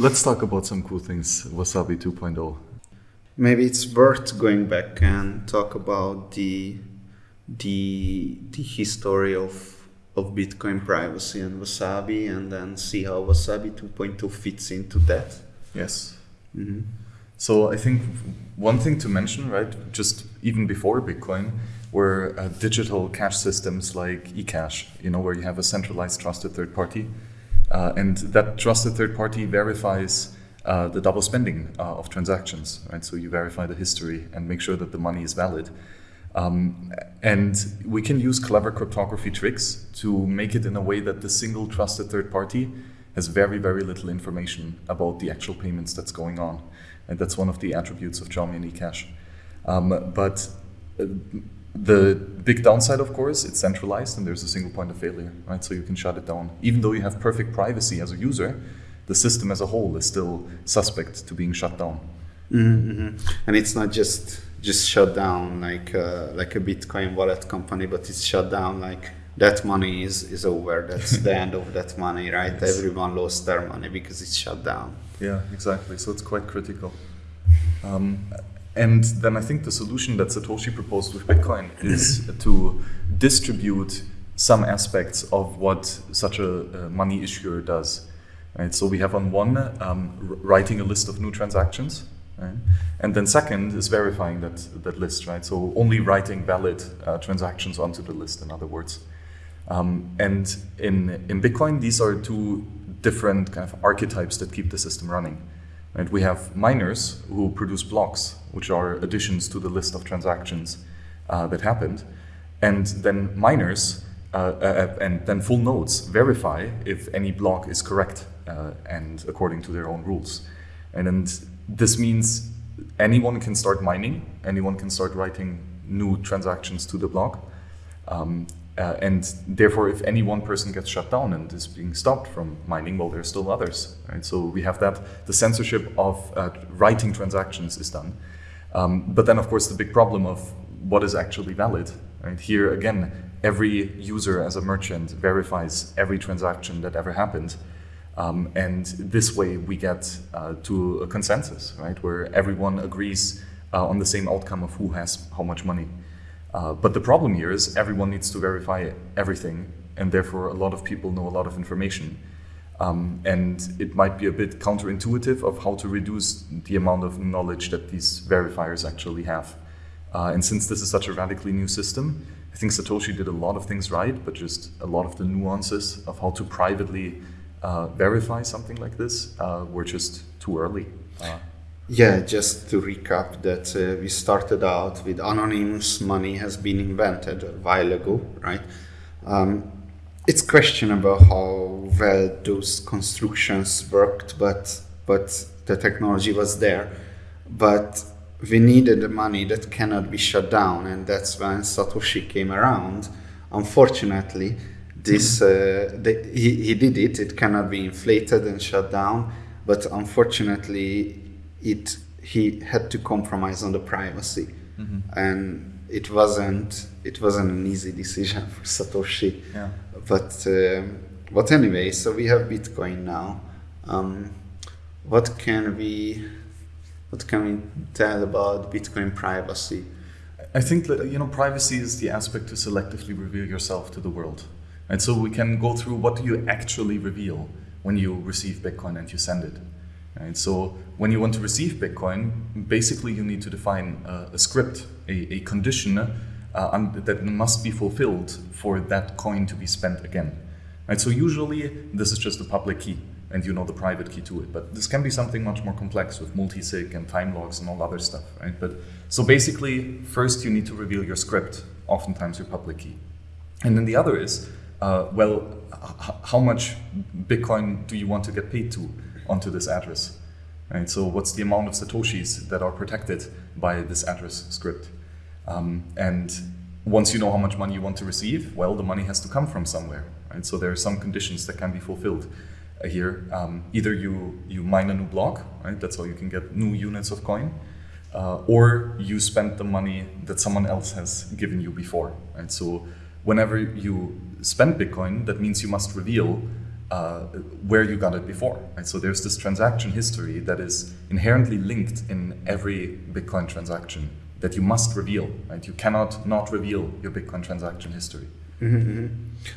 let's talk about some cool things. Wasabi 2.0. Maybe it's worth going back and talk about the the the history of of Bitcoin privacy and Wasabi, and then see how Wasabi 2.2 fits into that. Yes. Mm-hmm. So I think one thing to mention, right, just even before Bitcoin, were uh, digital cash systems like eCash, you know, where you have a centralized trusted third party. Uh, and that trusted third party verifies uh, the double spending uh, of transactions, right? So you verify the history and make sure that the money is valid. Um, and we can use clever cryptography tricks to make it in a way that the single trusted third party has very, very little information about the actual payments that's going on. And that's one of the attributes of Chaumian eCash. Um, but uh, the big downside, of course, it's centralized and there's a single point of failure, right? So you can shut it down. Even though you have perfect privacy as a user, the system as a whole is still suspect to being shut down. Mm-hmm. And it's not just just shut down like uh, like a Bitcoin wallet company, but it's shut down like that money is is over. That's the end of that money, right? Yes. Everyone lost their money because it's shut down. Yeah, exactly. So it's quite critical. Um, and then I think the solution that Satoshi proposed with Bitcoin is to distribute some aspects of what such a, a money issuer does. Right? So we have on one um, writing a list of new transactions, right? and then second is verifying that that list. Right? So only writing valid uh, transactions onto the list. In other words, um, and in in Bitcoin, these are two different kind of archetypes that keep the system running. Right? We have miners who produce blocks, which are additions to the list of transactions uh, that happened. And then miners uh, uh, and then full nodes verify if any block is correct uh, and according to their own rules. And then this means anyone can start mining, anyone can start writing new transactions to the block. Um, uh, and therefore, if any one person gets shut down and is being stopped from mining, well, there are still others. Right? So we have that. The censorship of uh, writing transactions is done. Um, but then, of course, the big problem of what is actually valid. Right? Here, again, every user as a merchant verifies every transaction that ever happened. Um, and this way we get uh, to a consensus, right, where everyone agrees uh, on the same outcome of who has how much money. Uh, but the problem here is everyone needs to verify everything, and therefore a lot of people know a lot of information. Um, and it might be a bit counterintuitive of how to reduce the amount of knowledge that these verifiers actually have. Uh, and since this is such a radically new system, I think Satoshi did a lot of things right, but just a lot of the nuances of how to privately uh, verify something like this uh, were just too early. Yeah, just to recap that uh, we started out with anonymous money has been invented a while ago, right? Um, it's questionable how well those constructions worked, but but the technology was there. But we needed the money that cannot be shut down, and that's when Satoshi came around. Unfortunately, this uh, the, he, he did it. It cannot be inflated and shut down, but unfortunately, it he had to compromise on the privacy, mm-hmm. and it wasn't it wasn't an easy decision for Satoshi. Yeah. But uh, but anyway, so we have Bitcoin now. Um, what can we what can we tell about Bitcoin privacy? I think that you know privacy is the aspect to selectively reveal yourself to the world, and so we can go through what do you actually reveal when you receive Bitcoin and you send it. Right? So when you want to receive Bitcoin, basically you need to define a, a script, a, a condition uh, that must be fulfilled for that coin to be spent again. Right? So usually this is just a public key and you know the private key to it. But this can be something much more complex with multi-sig and time locks and all other stuff, right? But so basically, first you need to reveal your script, oftentimes your public key. And then the other is, uh, well, how much Bitcoin do you want to get paid to? Onto this address. Right? So what's the amount of satoshis that are protected by this address script? Um, and once you know how much money you want to receive, well, the money has to come from somewhere. Right? So there are some conditions that can be fulfilled uh, here. Um, either you, you mine a new block, right? that's how you can get new units of coin, uh, or you spend the money that someone else has given you before. Right? So whenever you spend Bitcoin, that means you must reveal uh, where you got it before. Right? So there's this transaction history that is inherently linked in every Bitcoin transaction that you must reveal. Right? You cannot not reveal your Bitcoin transaction history.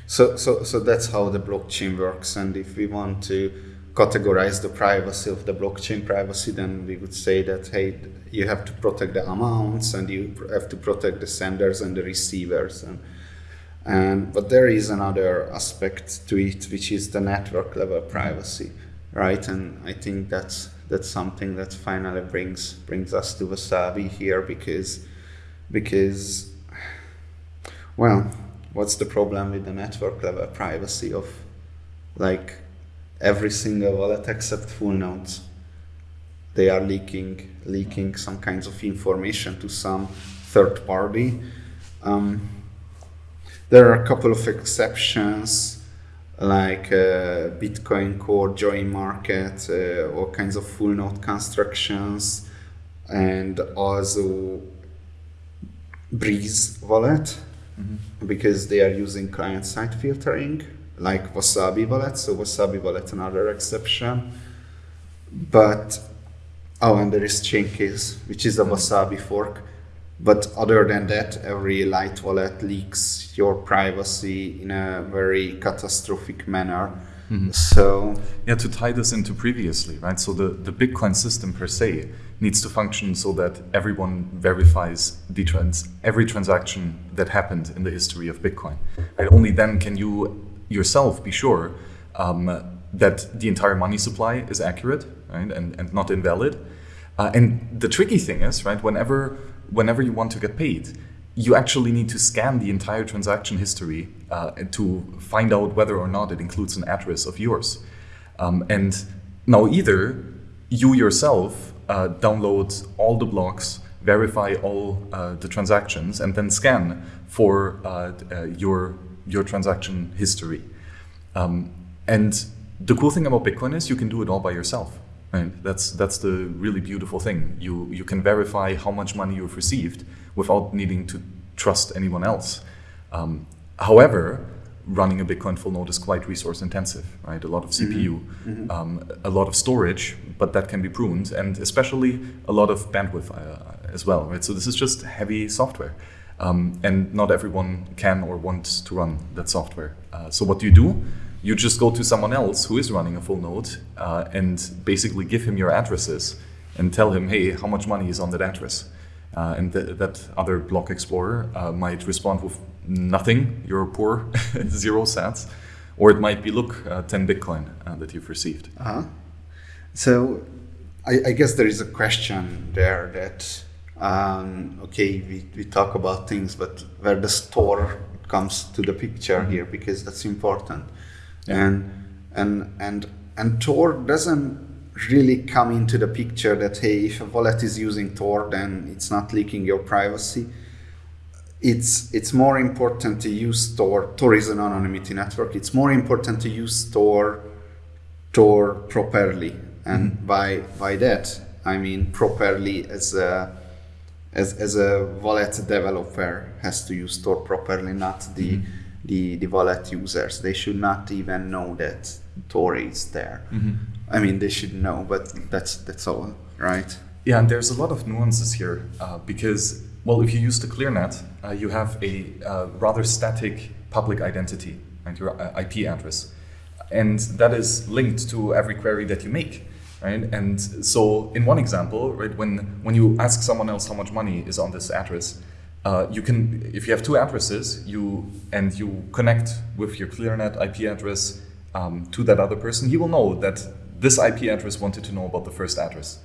So, so, so that's how the blockchain works. And if we want to categorize the privacy of the blockchain privacy, then we would say that hey, you have to protect the amounts, and you have to protect the senders and the receivers, and and but there is another aspect to it, which is the network level privacy, right? And I think that's that's something that finally brings brings us to Wasabi here because because well, what's the problem with the network level privacy of like every single wallet except full nodes? They are leaking leaking some kinds of information to some third party. Um, there are a couple of exceptions like uh, Bitcoin Core, Join Market, uh, all kinds of full node constructions, and also Breez Wallet because they are using client side filtering like Wasabi Wallet. So Wasabi Wallet, another exception. But oh, and there is Chaincase, which is a Wasabi fork. But other than that, every light wallet leaks your privacy in a very catastrophic manner. So Yeah, to tie this into previously, right? So the, the Bitcoin system per se needs to function so that everyone verifies the trans every transaction that happened in the history of Bitcoin. Right? Only then can you yourself be sure um, that the entire money supply is accurate, right, and, and not invalid. Uh, and the tricky thing is, right, whenever whenever you want to get paid, you actually need to scan the entire transaction history uh, to find out whether or not it includes an address of yours. Um, and now either you yourself uh, download all the blocks, verify all uh, the transactions, and then scan for uh, uh, your your transaction history. Um, and the cool thing about Bitcoin is you can do it all by yourself. Right? That's that's the really beautiful thing. You you can verify how much money you've received without needing to trust anyone else. Um, however, running a Bitcoin full node is quite resource intensive, right? A lot of CPU, um, a lot of storage, but that can be pruned, and especially a lot of bandwidth uh, as well, right? So this is just heavy software, um, and not everyone can or wants to run that software. Uh, so what do you do? You just go to someone else who is running a full node uh, and basically give him your addresses and tell him, hey, how much money is on that address? Uh, and th- that other block explorer uh, might respond with nothing, you're poor, zero sats. Or it might be, look, uh, 10 Bitcoin uh, that you've received. Uh-huh. So I, I guess there is a question there that um, okay, we, we talk about things, but where the store comes to the picture here because that's important. And and and and Tor doesn't really come into the picture that hey, if a wallet is using Tor, then it's not leaking your privacy. It's it's more important to use Tor. Tor is an anonymity network. It's more important to use Tor Tor properly, and mm-hmm. by by that I mean properly as a as, as a wallet developer has to use Tor properly, not the mm-hmm. The the wallet users. They should not even know that Tor is there. I mean, they should know, but that's that's all, right? Yeah, and there's a lot of nuances here uh, because, well, if you use the ClearNet, uh, you have a uh, rather static public identity, right, your uh, IP address, and that is linked to every query that you make, right? And so, in one example, right, when when you ask someone else how much money is on this address, uh, you can, if you have two addresses, you and you connect with your ClearNet IP address um, to that other person, he will know that this IP address wanted to know about the first address.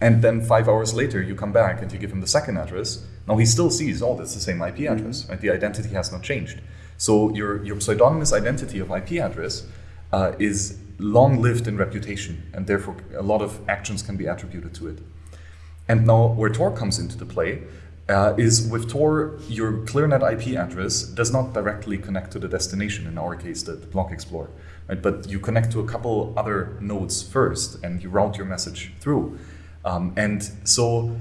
And then five hours later, you come back and you give him the second address. Now he still sees, oh, that's the same IP address, right? The identity has not changed. So your, your pseudonymous identity of IP address uh, is long lived in reputation, and therefore a lot of actions can be attributed to it. And now where Tor comes into the play uh, is with Tor, your ClearNet IP address does not directly connect to the destination, in our case, the, Block Explorer, right? But you connect to a couple other nodes first and you route your message through. Um, and so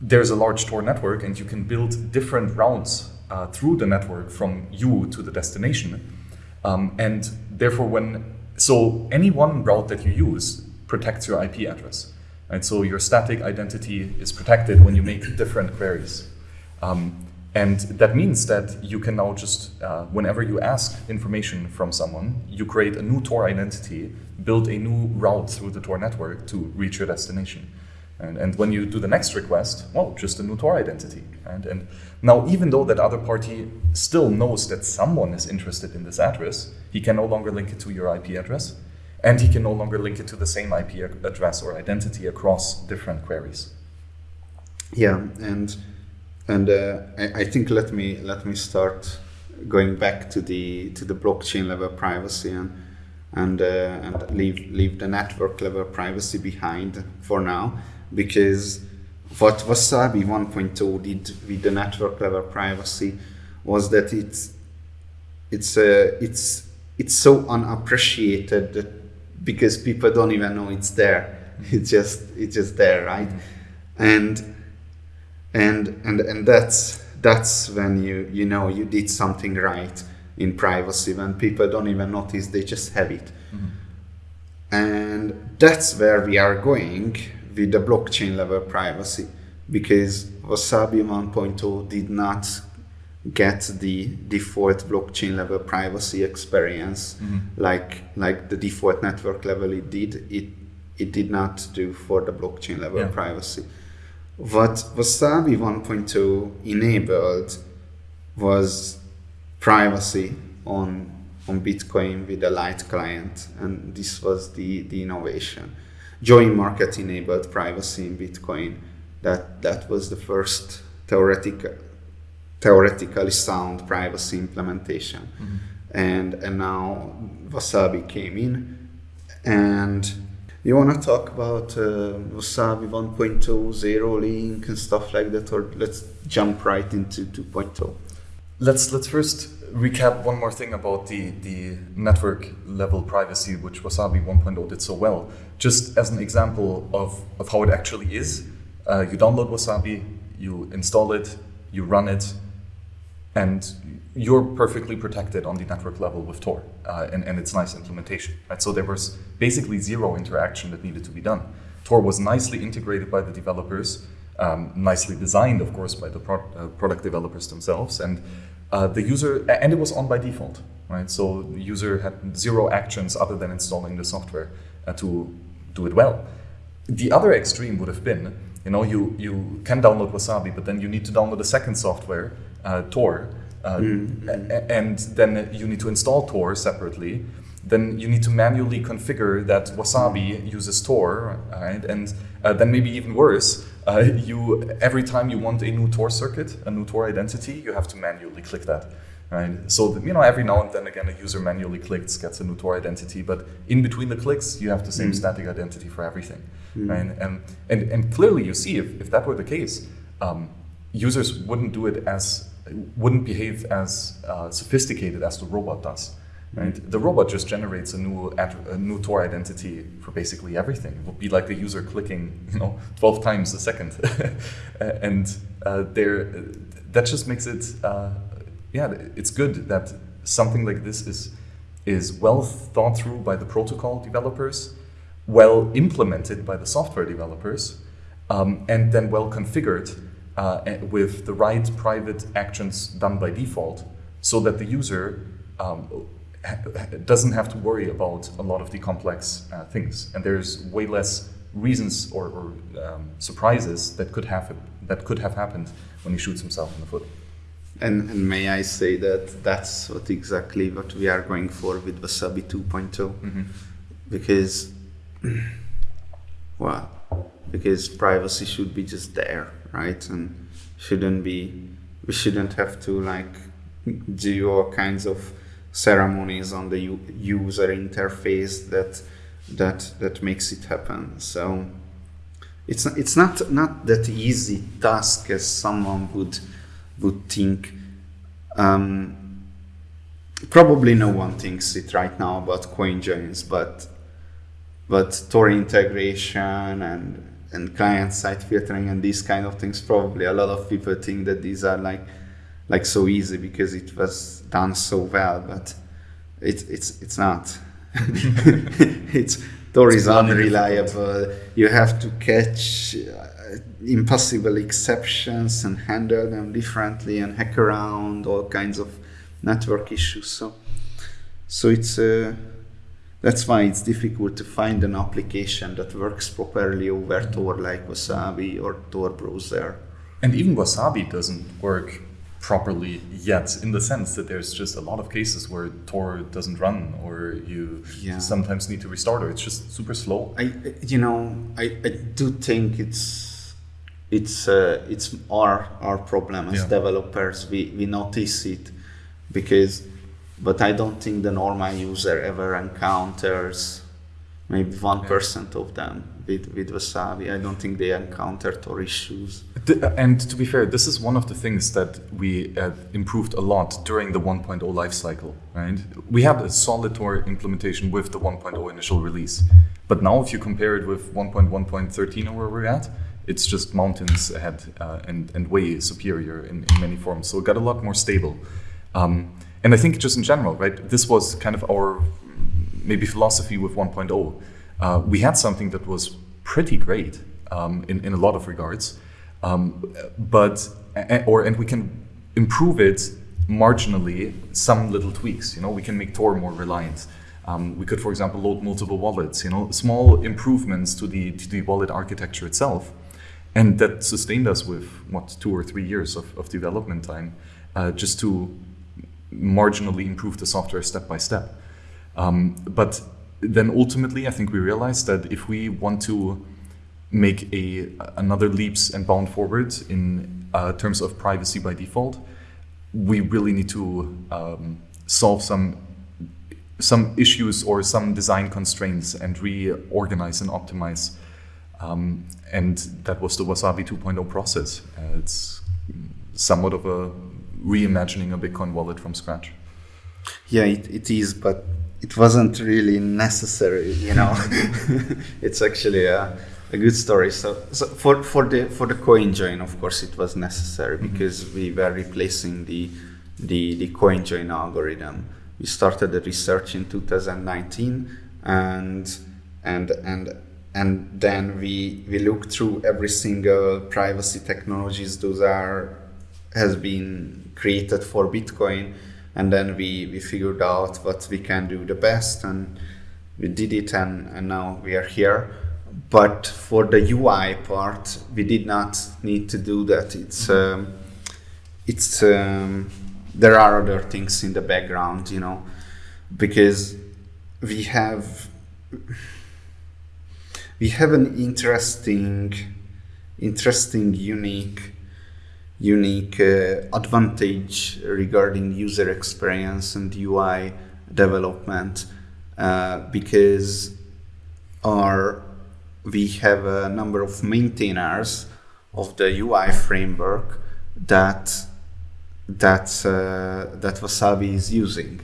there's a large Tor network and you can build different routes uh, through the network from you to the destination. Um, and therefore, when so any one route that you use protects your IP address. Right? So your static identity is protected when you make different queries. Um, and that means that you can now just, uh, whenever you ask information from someone, you create a new Tor identity, build a new route through the Tor network to reach your destination. And, and when you do the next request, well, just a new Tor identity. And, and now, even though that other party still knows that someone is interested in this address, he can no longer link it to your IP address, and he can no longer link it to the same IP address or identity across different queries. Yeah, and and uh, I, I, think let me let me start going back to the to the blockchain level privacy and and uh, and leave leave the network level privacy behind for now because what Wasabi 1.0 did with the network level privacy was that it's it's uh, it's it's so unappreciated that because people don't even know it's there. It's just it's just there, right? And and and and that's that's when you you know you did something right in privacy when people don't even notice they just have it mm-hmm. and that's where we are going with the blockchain level privacy because wasabi 1.0 did not get the default blockchain level privacy experience mm-hmm. like like the default network level it did it it did not do for the blockchain level yeah. privacy what Wasabi 1.2 enabled was privacy on on Bitcoin with a light client, and this was the, the innovation. Join Market enabled privacy in Bitcoin. That that was the first theoretical theoretically sound privacy implementation. Mm-hmm. And and now Wasabi came in and you want to talk about uh, Wasabi 1.0, Zero Link, and stuff like that, or let's jump right into 2.0? Let's let's first recap one more thing about the the network level privacy, which Wasabi 1.0 did so well. Just as an example of of how it actually is, uh, you download Wasabi, you install it, you run it, and you're perfectly protected on the network level with Tor uh, and, and its nice implementation. Right? So there was basically zero interaction that needed to be done. Tor was nicely integrated by the developers, um, nicely designed, of course, by the pro uh, product developers themselves, and uh, the user, and it was on by default. Right? So the user had zero actions other than installing the software uh, to do it well. The other extreme would have been, you know, you, you can download Wasabi, but then you need to download a second software, Tor, uh, mm. and then you need to install Tor separately. Then you need to manually configure that Wasabi uses Tor, right? And uh, then maybe even worse, uh, you every time you want a new Tor circuit, a new Tor identity, you have to manually click that. Right? So you know every now and then again a user manually clicks gets a new Tor identity, but in between the clicks you have the same mm. static identity for everything. Mm. Right? And, and and clearly you see if, if that were the case, um, users wouldn't do it as wouldn't behave as uh, sophisticated as the robot does. Right? The robot just generates a new a new Tor identity for basically everything. It would be like the user clicking, you know, twelve times a second, and uh, there, that just makes it, uh, yeah, it's good that something like this is is well thought through by the protocol developers, well implemented by the software developers, um, and then well configured uh, with the right private actions done by default so that the user um, doesn't have to worry about a lot of the complex uh, things. And there's way less reasons or, or um, surprises that could, have, that could have happened when he shoots himself in the foot. And, and, may I say that that's what exactly what we are going for with Wasabi 2.0 mm-hmm. because well because privacy should be just there right? And shouldn't be we shouldn't have to like do all kinds of ceremonies on the user interface that that that makes it happen. So it's it's not not that easy task as someone would would think. Um, probably no one thinks it right now about coin joins, but but Tor integration and and client side filtering and these kind of things probably a lot of people think that these are like like so easy because it was done so well but It's it's it's not. it's Tor is unreliable. You have to catch uh, impossible exceptions and handle them differently and hack around all kinds of network issues. So, so it's uh, that's why it's difficult to find an application that works properly over Tor like Wasabi or Tor browser. And even Wasabi doesn't work properly yet in the sense that there's just a lot of cases where Tor doesn't run or you Yeah. sometimes need to restart or it's just super slow. I, you know, I, I do think it's it's uh, it's our our problem as Yeah. developers. We we notice it because, but I don't think the normal user ever encounters maybe one percent of them with with Wasabi. I don't think they encounter Tor issues. And to be fair, this is one of the things that we uh, improved a lot during the 1.0 lifecycle, right? We had a solid Tor implementation with the 1.0 initial release. But now if you compare it with 1.1.13 or where we're at, it's just mountains ahead uh, and, and way superior in, in many forms. So it got a lot more stable. Um, and I think just in general, right, this was kind of our maybe philosophy with 1.0. Uh, we had something that was pretty great um, in, in a lot of regards, um, but or and we can improve it marginally, some little tweaks. You know, we can make Tor more reliant. Um, we could, for example, load multiple wallets. You know, small improvements to the to the wallet architecture itself, and that sustained us with what two or three years of, of development time, uh, just to marginally improve the software step by step. Um, but then ultimately, I think we realized that if we want to make a another leaps and bound forward in uh, terms of privacy by default, we really need to um, solve some some issues or some design constraints and reorganize and optimize. Um, and that was the Wasabi 2.0 process. Uh, it's somewhat of a reimagining a Bitcoin wallet from scratch. Yeah, it, it is, but it wasn't really necessary. You know, it's actually a, a good story. So, so for for the for the coin join, of course, it was necessary mm-hmm. because we were replacing the the the coin join algorithm. We started the research in 2019, and and and and then we we looked through every single privacy technologies those are has been created for Bitcoin, and then we we figured out what we can do the best, and we did it, and and now we are here. But for the UI part, we did not need to do that. It's um, it's um, there are other things in the background, you know, because we have we have an interesting interesting unique unique uh, advantage regarding user experience and UI development uh, because our we have a number of maintainers of the UI framework that that uh, that Wasabi is using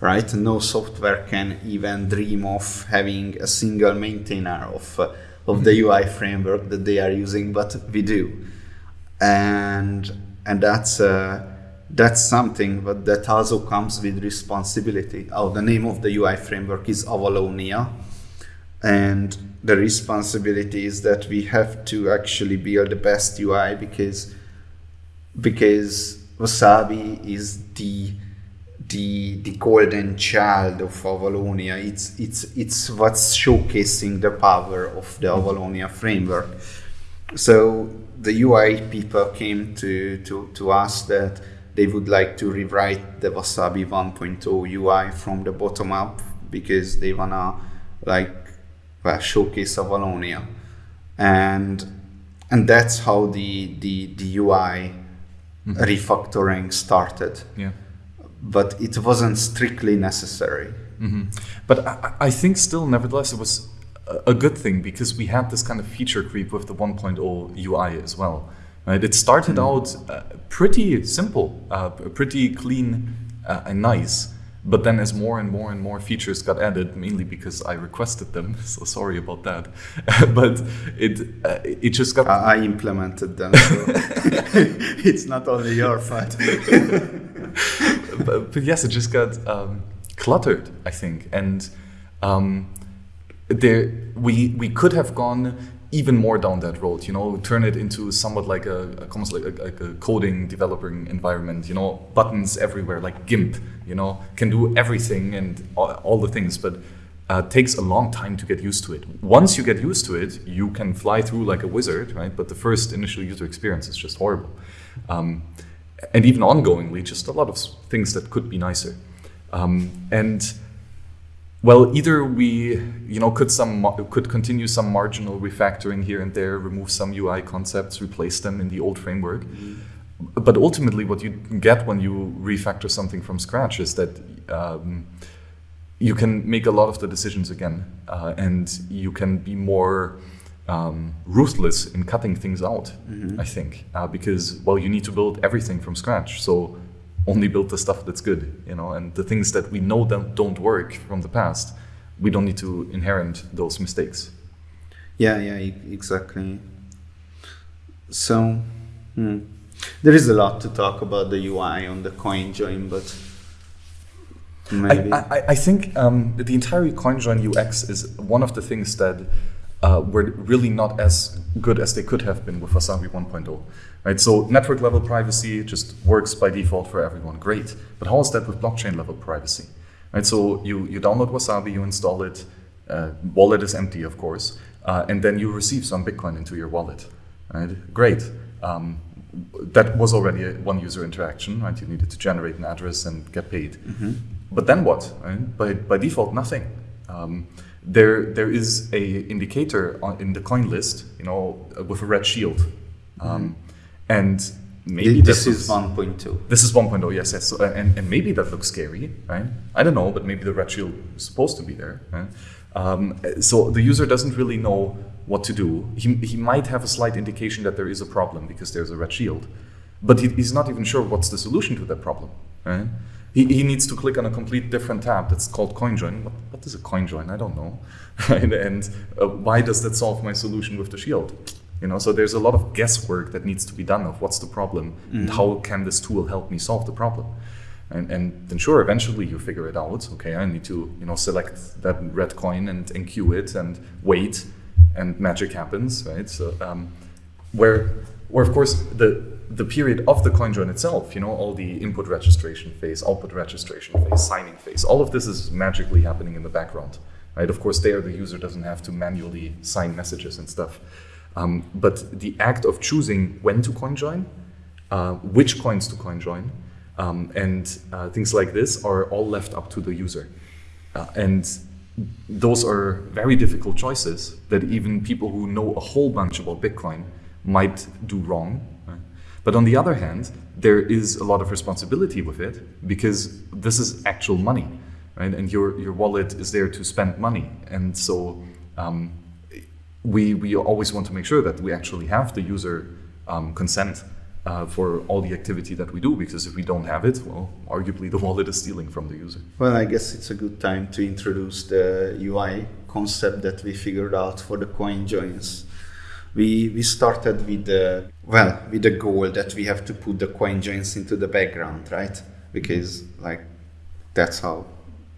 right? No software can even dream of having a single maintainer of uh, of the UI framework that they are using but we do and and that's uh, that's something but that also comes with responsibility. Oh the name of the ui framework is avalonia. And the responsibility is that we have to actually build the best ui because because wasabi is the the the golden child of avalonia. It's it's it's what's showcasing the power of the avalonia framework so the UI people came to, to, to us that they would like to rewrite the Wasabi 1.0 UI from the bottom up because they wanna like well, showcase Avalonia, and and that's how the the, the UI refactoring started. Yeah. But it wasn't strictly necessary. hmm But I, I think still, nevertheless, it was a- good thing because we had this kind of feature creep with the 1.0 UI as well. Right? It started out uh, pretty simple, uh, pretty clean uh, and nice. But then, as more and more and more features got added, mainly because I requested them, so sorry about that. but it uh, it just got I, I implemented them, so it's not only your fault. but, but yes, it just got um, cluttered, I think, and um, there we we could have gone even more down that road. You know, turn it into somewhat like a, almost like a, like a coding developing environment. You know, buttons everywhere, like GIMP. You know, can do everything and all, all the things, but uh, takes a long time to get used to it. Once you get used to it, you can fly through like a wizard, right? But the first initial user experience is just horrible. Um, and even ongoingly, just a lot of things that could be nicer. Um, and well, either we, you know, could some could continue some marginal refactoring here and there, remove some UI concepts, replace them in the old framework. Mm-hmm. But ultimately, what you get when you refactor something from scratch is that um, you can make a lot of the decisions again, uh, and you can be more um, ruthless in cutting things out. Mm-hmm. I think uh, because well, you need to build everything from scratch. So only build the stuff that's good, you know, and the things that we know that don't work from the past, we don't need to inherit those mistakes. Yeah, yeah, exactly. So, hmm. there is a lot to talk about the UI on the CoinJoin, but maybe. I, I, I think um, the entire CoinJoin UX is one of the things that uh, were really not as good as they could have been with Wasabi 1.0. Right? So network level privacy just works by default for everyone. Great. But how is that with blockchain level privacy? Right? So you, you download Wasabi, you install it, uh, wallet is empty, of course, uh, and then you receive some Bitcoin into your wallet. Right? Great. Um, that was already a one user interaction, right? You needed to generate an address and get paid. Mm-hmm. But then what? Right? By, by default, nothing. Um, there, there is a indicator on, in the coin list, you know, with a red shield. Um, mm-hmm. And maybe this is 1.2. This is 1.0, yes, yes. So, and, and maybe that looks scary, right? I don't know, but maybe the red shield is supposed to be there. Right? Um, so the user doesn't really know what to do. He, he might have a slight indication that there is a problem because there's a red shield, but he, he's not even sure what's the solution to that problem. Right? He, he needs to click on a complete different tab that's called CoinJoin. What, what is a CoinJoin? I don't know. Right? And uh, why does that solve my solution with the shield? You know, so there's a lot of guesswork that needs to be done of what's the problem mm-hmm. and how can this tool help me solve the problem. And, and then sure, eventually you figure it out. Okay, I need to you know select that red coin and enqueue it and wait, and magic happens, right? So um, where where of course the the period of the coin join itself, you know, all the input registration phase, output registration phase, signing phase, all of this is magically happening in the background, right? Of course, there the user doesn't have to manually sign messages and stuff. Um, but the act of choosing when to coin join, uh, which coins to coin join, um, and uh, things like this are all left up to the user. Uh, and those are very difficult choices that even people who know a whole bunch about Bitcoin might do wrong. But on the other hand, there is a lot of responsibility with it because this is actual money, right? And your, your wallet is there to spend money. And so um, we, we always want to make sure that we actually have the user um, consent uh, for all the activity that we do because if we don't have it, well, arguably the wallet is stealing from the user. Well, I guess it's a good time to introduce the UI concept that we figured out for the coin joins. We, we started with the well with the goal that we have to put the coin joins into the background, right? Because like that's how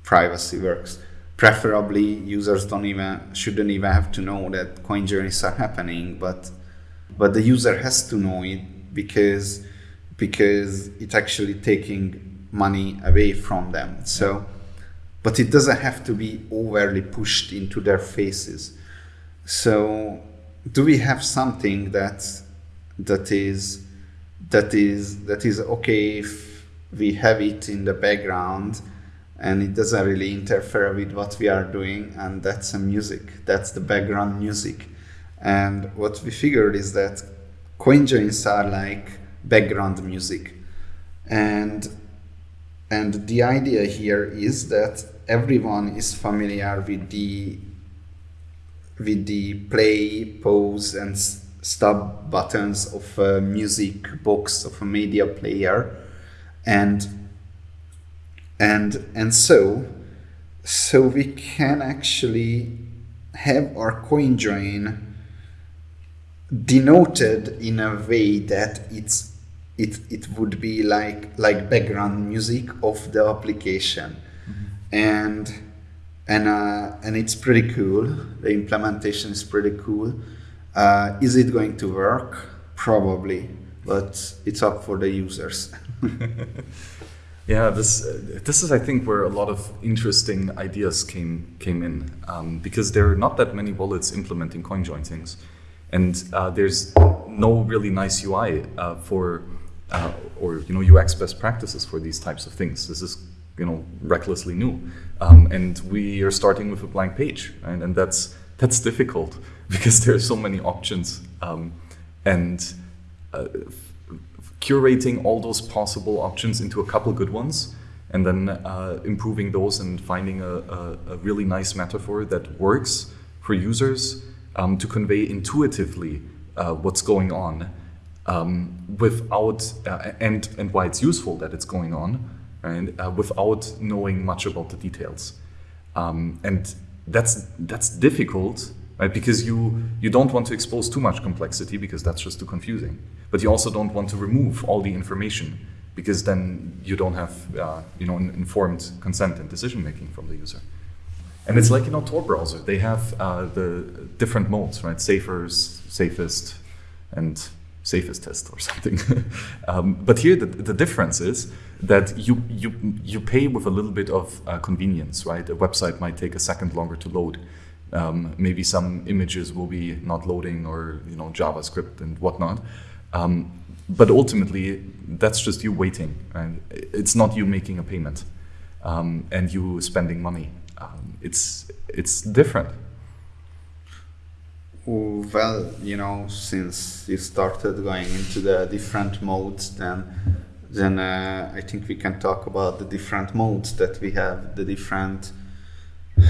privacy works. Preferably users don't even shouldn't even have to know that coin joins are happening but but the user has to know it because because it's actually taking money away from them. So but it doesn't have to be overly pushed into their faces. So do we have something that that is that is that is okay if we have it in the background and it doesn't really interfere with what we are doing and that's the music that's the background music. And what we figured is that coin joins are like background music. And and the idea here is that everyone is familiar with the with the play pause and stop buttons of a music box of a media player and and and so so we can actually have our coin join denoted in a way that it's it, it would be like like background music of the application mm-hmm. and and uh, and it's pretty cool. The implementation is pretty cool. Uh, is it going to work? Probably, but it's up for the users. yeah, this this is I think where a lot of interesting ideas came came in um, because there are not that many wallets implementing CoinJoin things, and uh, there's no really nice UI uh, for uh, or you know UX best practices for these types of things. This is you know recklessly new, um, and we are starting with a blank page, and that's that's difficult because there are so many options, um, and uh, curating all those possible options into a couple good ones, and then uh, improving those and finding a, a, a, really nice metaphor that works for users um, to convey intuitively uh, what's going on um, without uh, and and why it's useful that it's going on and uh, without knowing much about the details. Um, and that's that's difficult right because you you don't want to expose too much complexity because that's just too confusing. But you also don't want to remove all the information because then you don't have uh, you know informed consent and decision making from the user. And it's like you know Tor browser. They have uh, the different modes right? Safer safest and safest test or something. um, but here the, the difference is that you, you, you pay with a little bit of uh, convenience, right? A website might take a second longer to load. Um, maybe some images will be not loading or you know JavaScript and whatnot. Um, but ultimately, that's just you waiting, and it's not you making a payment um, and you spending money. Um, it's it's different. Well, you know, since you started going into the different modes, then then uh, I think we can talk about the different modes that we have, the different.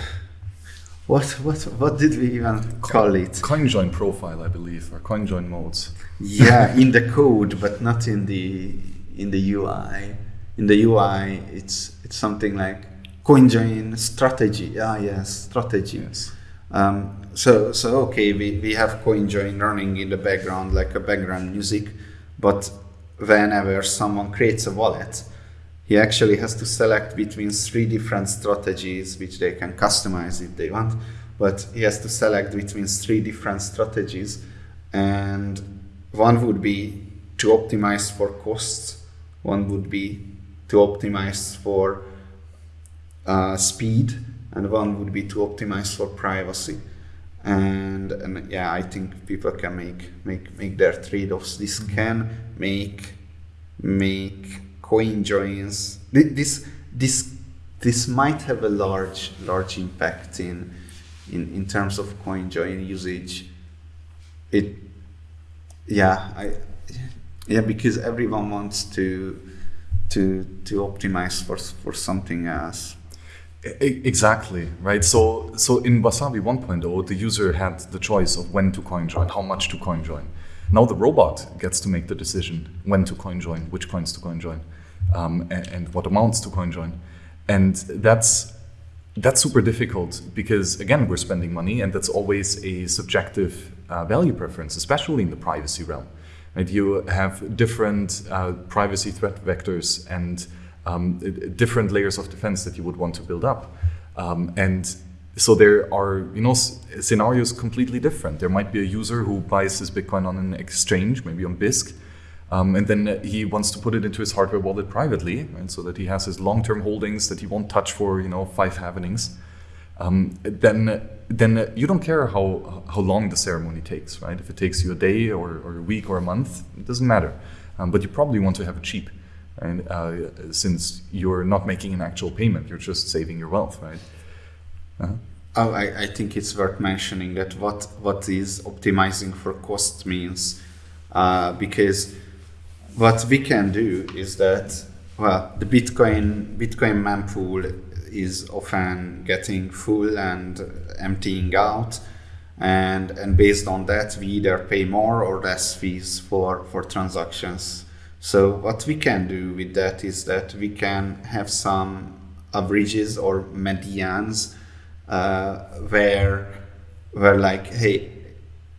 What what what did we even call it? CoinJoin profile, I believe, or CoinJoin modes. yeah, in the code, but not in the in the UI. In the UI, it's it's something like CoinJoin strategy. Ah, yes, strategy. Yes. Um, so so okay, we, we have CoinJoin running in the background like a background music, but whenever someone creates a wallet, he actually has to select between three different strategies which they can customize if they want, but he has to select between three different strategies and one would be to optimize for costs, one would be to optimize for uh, speed, and one would be to optimize for privacy. And and yeah i think people can make make make their trade-offs. This can make make coin joins this this this might have a large large impact in in in terms of coin join usage it yeah i yeah because everyone wants to to to optimize for for something else Exactly, right? So, so in Wasabi 1.0, the user had the choice of when to coin join, how much to coin join. Now the robot gets to make the decision when to coin join, which coins to coin join, um, and, and, what amounts to coin join. And that's that's super difficult because again, we're spending money, and that's always a subjective uh, value preference, especially in the privacy realm. Right? You have different uh, privacy threat vectors and um, different layers of defense that you would want to build up. Um, and so there are, you know, scenarios completely different. There might be a user who buys his Bitcoin on an exchange, maybe on Bisq, um, and then he wants to put it into his hardware wallet privately, and so that he has his long-term holdings that he won't touch for, you know, five happenings. Um, then, then you don't care how how long the ceremony takes, right? If it takes you a day or, or a week or a month, it doesn't matter. Um, but you probably want to have it cheap and uh, since you're not making an actual payment, you're just saving your wealth, right? Uh-huh. Oh, I, I, think it's worth mentioning that what what is optimizing for cost means, uh, because what we can do is that well, the Bitcoin Bitcoin mempool is often getting full and emptying out, and and based on that, we either pay more or less fees for for transactions so what we can do with that is that we can have some averages or medians uh, where where like hey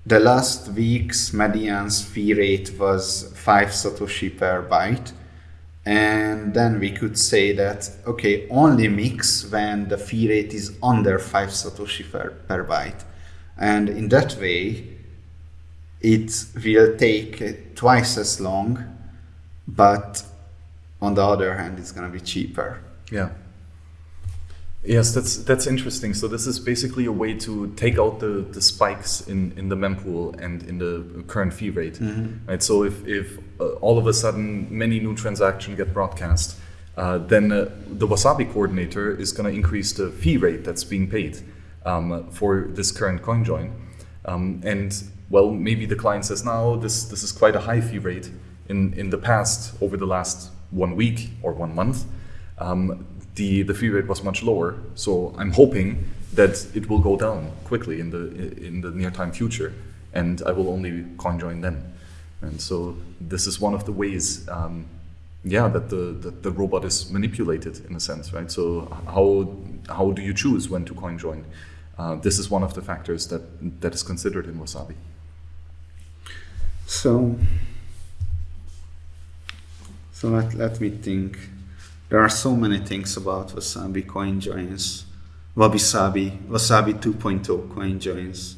the last week's median's fee rate was 5 satoshi per byte. And then we could say that okay only mix when the fee rate is under 5 satoshi per, per byte. And in that way it will take twice as long but on the other hand it's going to be cheaper. Yeah. Yes, that's that's interesting. So this is basically a way to take out the, the spikes in, in the mempool and in the current fee rate. Right. So if, if uh, all of a sudden many new transactions get broadcast, uh, then uh, the Wasabi coordinator is going to increase the fee rate that's being paid um, for this current coin join. Um, and well, maybe the client says now this this is quite a high fee rate. In in the past, over the last one week or one month, um, the the fee rate was much lower. So I'm hoping that it will go down quickly in the in the near time future, and I will only coin join then. And so this is one of the ways, um, yeah, that the that the robot is manipulated in a sense, right? So how how do you choose when to coin join? Uh, this is one of the factors that that is considered in Wasabi. So, so let, let me think. There are so many things about Wasabi coin joins. Wabi Sabi, Wasabi 2.0 coin joins.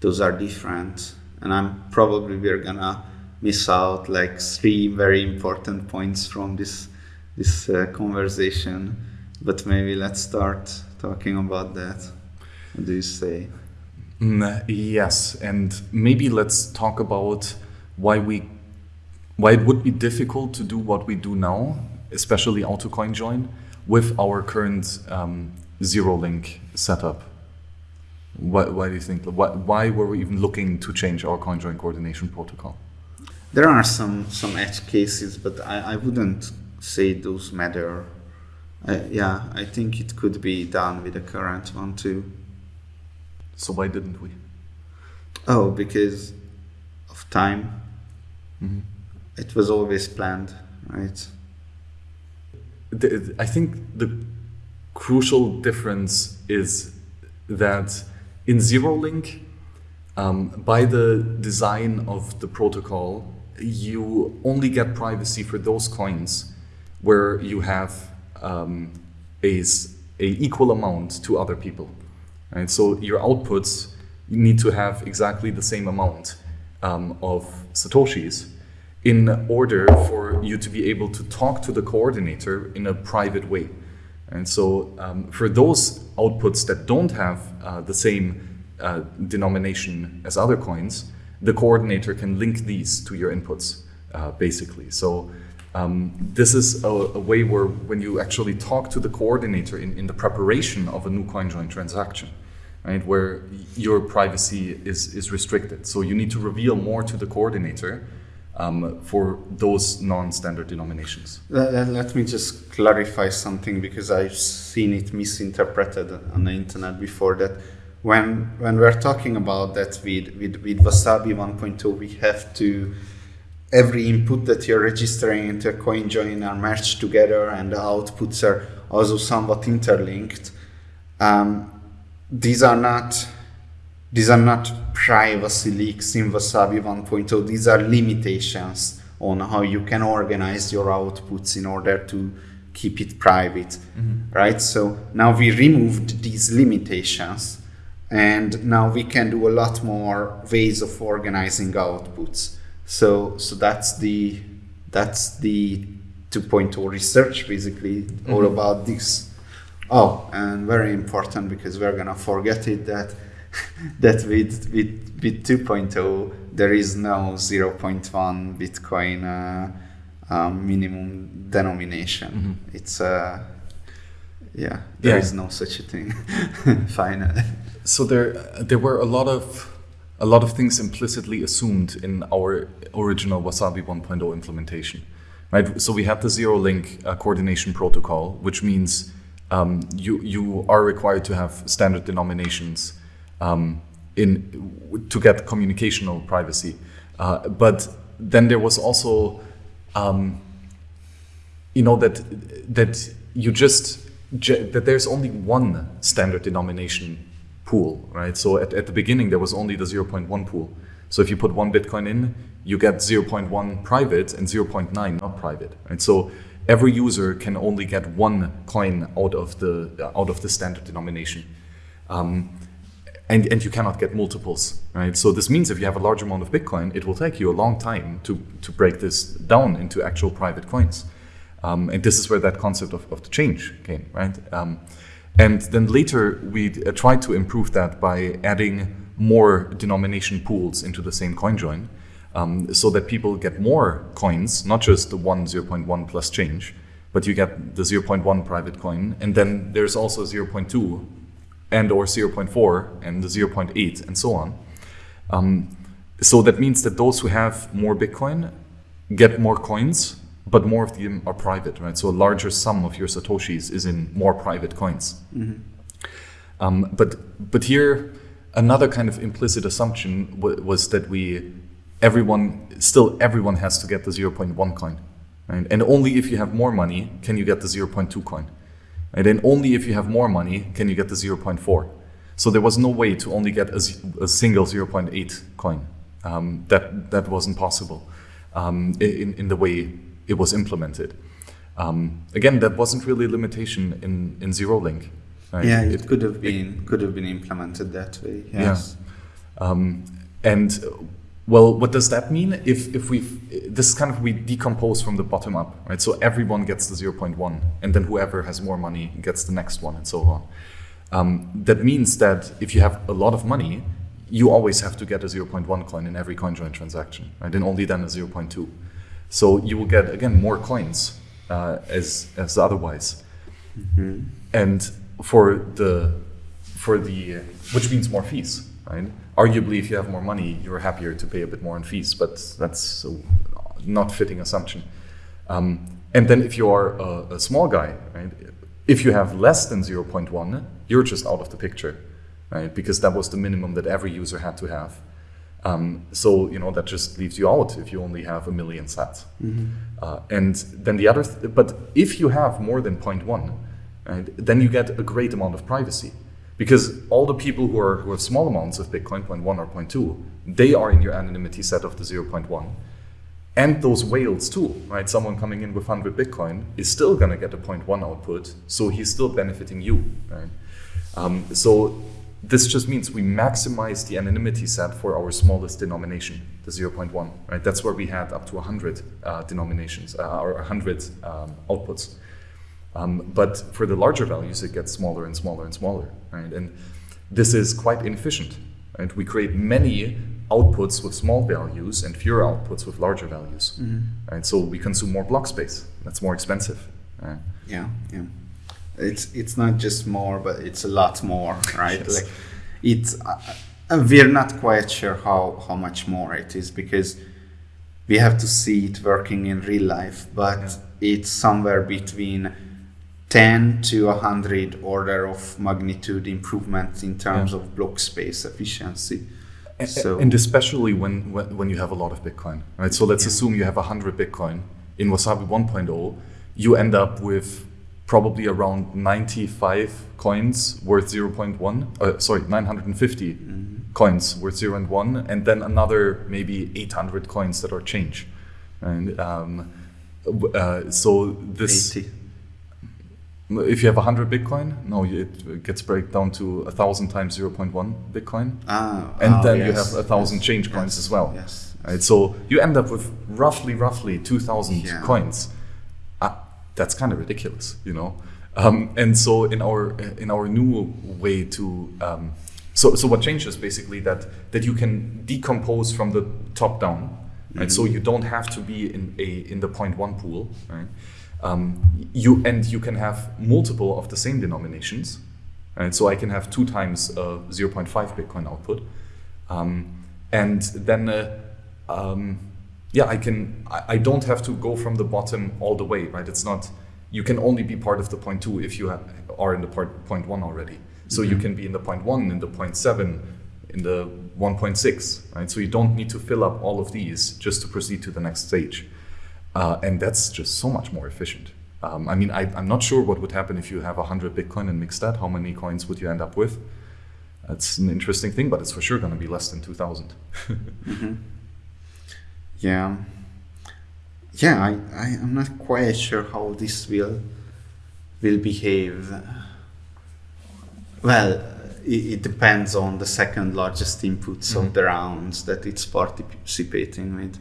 Those are different. And I'm probably we're gonna miss out like three very important points from this this uh, conversation. But maybe let's start talking about that. What do you say? Mm, yes, and maybe let's talk about why we why it would be difficult to do what we do now, especially auto coin join, with our current um, zero link setup. Why, why do you think? Why, why were we even looking to change our coin join coordination protocol? There are some some edge cases, but I, I wouldn't say those matter. I, yeah, I think it could be done with the current one too. So why didn't we? Oh, because of time. Mhm. It was always planned, right? The, I think the crucial difference is that in zero link, um, by the design of the protocol, you only get privacy for those coins where you have um, a, a equal amount to other people. Right? So your outputs need to have exactly the same amount um, of satoshis in order for you to be able to talk to the coordinator in a private way. And so um, for those outputs that don't have uh, the same uh, denomination as other coins, the coordinator can link these to your inputs, uh, basically. So um, this is a, a way where when you actually talk to the coordinator in, in the preparation of a new coin join transaction, right, where your privacy is, is restricted. So you need to reveal more to the coordinator um, for those non-standard denominations. Let, me just clarify something because I've seen it misinterpreted on the internet before that when when we're talking about that with, with, with Wasabi 1.0 we have to every input that you're registering into a coin join are merged together and the outputs are also somewhat interlinked. Um, these are not these are not privacy leaks in Wasabi 1.0. These are limitations on how you can organize your outputs in order to keep it private, mm-hmm. right? So now we removed these limitations, and now we can do a lot more ways of organizing outputs. So so that's the that's the 2.0 research basically all mm-hmm. about this. Oh, and very important because we're gonna forget it that that with with with 2.0 there is no 0.1 Bitcoin uh, um, minimum denomination. It's uh, yeah, there Yeah. is no such a thing. Finally, So there, there were a lot of, a lot of things implicitly assumed in our original Wasabi 1.0 implementation, right? So we have the zero link uh, coordination protocol, which means um, you you are required to have standard denominations um, in to get communicational privacy, uh, but then there was also um, you know that that you just that there's only one standard denomination pool right so at, at the beginning there was only the 0.1 pool so if you put one bitcoin in you get 0.1 private and 0.9 not private. And so every user can only get one coin out of the out of the standard denomination. Um, and, and you cannot get multiples, right? So this means if you have a large amount of Bitcoin, it will take you a long time to, to break this down into actual private coins. Um, and this is where that concept of, of the change came, right? Um, and then later we uh, tried to improve that by adding more denomination pools into the same coin join um, so that people get more coins, not just the 1 0.1 plus change, but you get the 0.1 private coin. And then there's also 0.2 and or 0.4 and the 0.8 and so on. Um, so that means that those who have more Bitcoin get more coins, but more of them are private, right? So a larger sum of your Satoshis is in more private coins. Mm-hmm. Um, but but here, another kind of implicit assumption w- was that we, everyone, still everyone has to get the 0.1 coin, right? And only if you have more money can you get the 0.2 coin. And then only if you have more money can you get the 0.4. So there was no way to only get a, a single 0.8 coin. Um, that, that wasn't possible um, in, in the way it was implemented. Um, again, that wasn't really a limitation in, in Zero Link. Right? Yeah, it, it, could have been it, could have been implemented that way. Yes. Yeah. Um, and well, what does that mean? If if we this is kind of we decompose from the bottom up, right? So everyone gets the 0.1, and then whoever has more money gets the next one, and so on. Um, that means that if you have a lot of money, you always have to get a 0.1 coin in every coin join transaction, right? And only then a 0.2. So you will get again more coins uh, as as otherwise. Mm-hmm. And for the for the which means more fees, right? Arguably, if you have more money, you're happier to pay a bit more in fees, but that's a not fitting assumption. Um, and then if you are a, a, small guy, right, if you have less than 0.1, you're just out of the picture, right? Because that was the minimum that every user had to have. Um, so you know that just leaves you out if you only have a million sats. Mm-hmm. Uh, and then the other, th- but if you have more than 0.1, right, then you get a great amount of privacy because all the people who are who have small amounts of Bitcoin, 0.1 or 0.2, they are in your anonymity set of the 0.1. And those whales too, right? Someone coming in with 100 Bitcoin is still going to get a 0.1 output, so he's still benefiting you, right? Um, so this just means we maximize the anonymity set for our smallest denomination, the 0.1, right? That's where we had up to 100 uh, denominations uh, or 100 um, outputs. Um, but for the larger values, it gets smaller and smaller and smaller, right? And this is quite inefficient. Right? We create many outputs with small values and fewer outputs with larger values. Mm-hmm. Right? So we consume more block space. That's more expensive. Right? Yeah, yeah. It's it's not just more, but it's a lot more, right? yes. Like it's uh, uh, we're not quite sure how how much more it is because we have to see it working in real life, but yeah. it's somewhere between 10 to 100 order of magnitude improvements in terms yeah. of block space efficiency. And, so, and especially when, when, when you have a lot of Bitcoin, right? So let's yeah. assume you have 100 Bitcoin in Wasabi 1.0, you end up with probably around 95 coins worth 0.1, uh, sorry, 950 mm-hmm. coins worth 0 and 1, and then another maybe 800 coins that are change. And um, uh, so this. 80 if you have 100 Bitcoin, no, it gets break down to a thousand times 0.1 Bitcoin. Ah, and oh, then yes, you have a thousand yes, change yes, coins as well. Yes. Right? So you end up with roughly, roughly 2,000 yeah. coins. Uh, that's kind of ridiculous, you know. Um, and so in our in our new way to um, so so what changes basically that that you can decompose from the top down, right? Mm-hmm. So you don't have to be in a in the point one pool, right? Um, you and you can have multiple of the same denominations, right? So I can have two times uh, 0.5 Bitcoin output, um, and then uh, um, yeah, I can. I, I, don't have to go from the bottom all the way, right? It's not. You can only be part of the point two if you are in the part point one already. So mm-hmm. you can be in the point one, in the point seven, in the 1.6, right? So you don't need to fill up all of these just to proceed to the next stage. Uh, and that's just so much more efficient. Um, I mean, I, am not sure what would happen if you have 100 Bitcoin and mix that. How many coins would you end up with? That's an interesting thing, but it's for sure going to be less than 2,000. mm-hmm. yeah yeah I, I i'm not quite sure how this will will behave well it, it depends on the second largest inputs of the rounds that it's participating with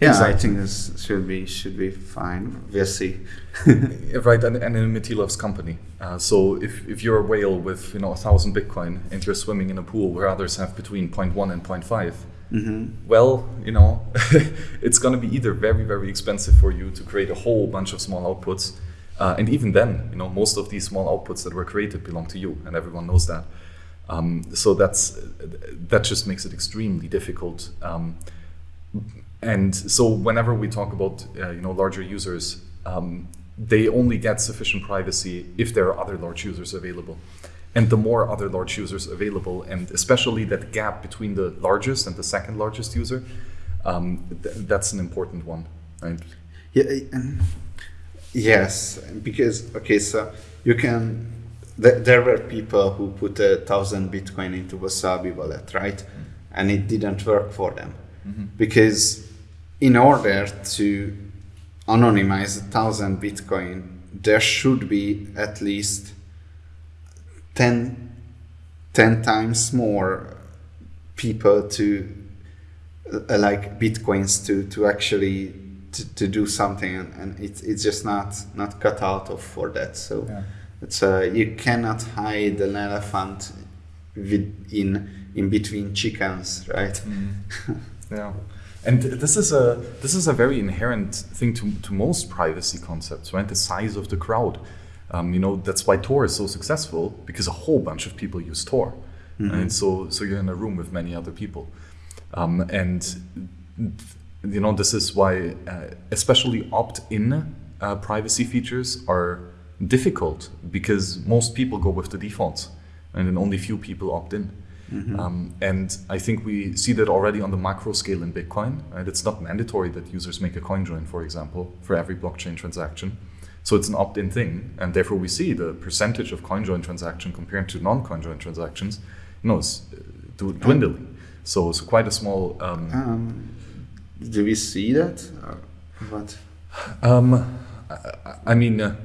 yeah. I think this should be should be fine we'll see. Right and, and in Matilov's company. Uh, so if, if you're a whale with you know a thousand bitcoin and you're swimming in a pool where others have between 0.1 and 0.5 well you know it's going to be either very very expensive for you to create a whole bunch of small outputs uh, and even then you know most of these small outputs that were created belong to you and everyone knows that. Um, so that's that just makes it extremely difficult um, and so whenever we talk about uh, you know larger users um, they only get sufficient privacy if there are other large users available and the more other large users available and especially that gap between the largest and the second largest user um, th- that's an important one right Yeah, and yes, because okay, so you can. Th- there were people who put a thousand Bitcoin into Wasabi wallet, right? And it didn't work for them because in order to anonymize a thousand Bitcoin, there should be at least 10, 10 times more people to uh, like bitcoins to to actually to, to do something. And, and it's it's just not not cut out of for that. So Yeah. it's uh you cannot hide an elephant with in in between chickens right? Yeah, and this is a this is a very inherent thing to, to most privacy concepts, right? The size of the crowd. Um, you know that's why Tor is so successful because a whole bunch of people use Tor, and so so you're in a room with many other people, um, and you know this is why uh, especially opt-in uh, privacy features are difficult because most people go with the defaults, and then only few people opt in. Um, and I think we see that already on the macro scale in Bitcoin. Right? It's not mandatory that users make a coin join, for example, for every blockchain transaction. So it's an opt-in thing, and therefore we see the percentage of coin join transaction compared to non-coin join transactions, you know, is uh, dw- dwindling. So it's quite a small. Um, um do we see that or what um, I, I mean, uh,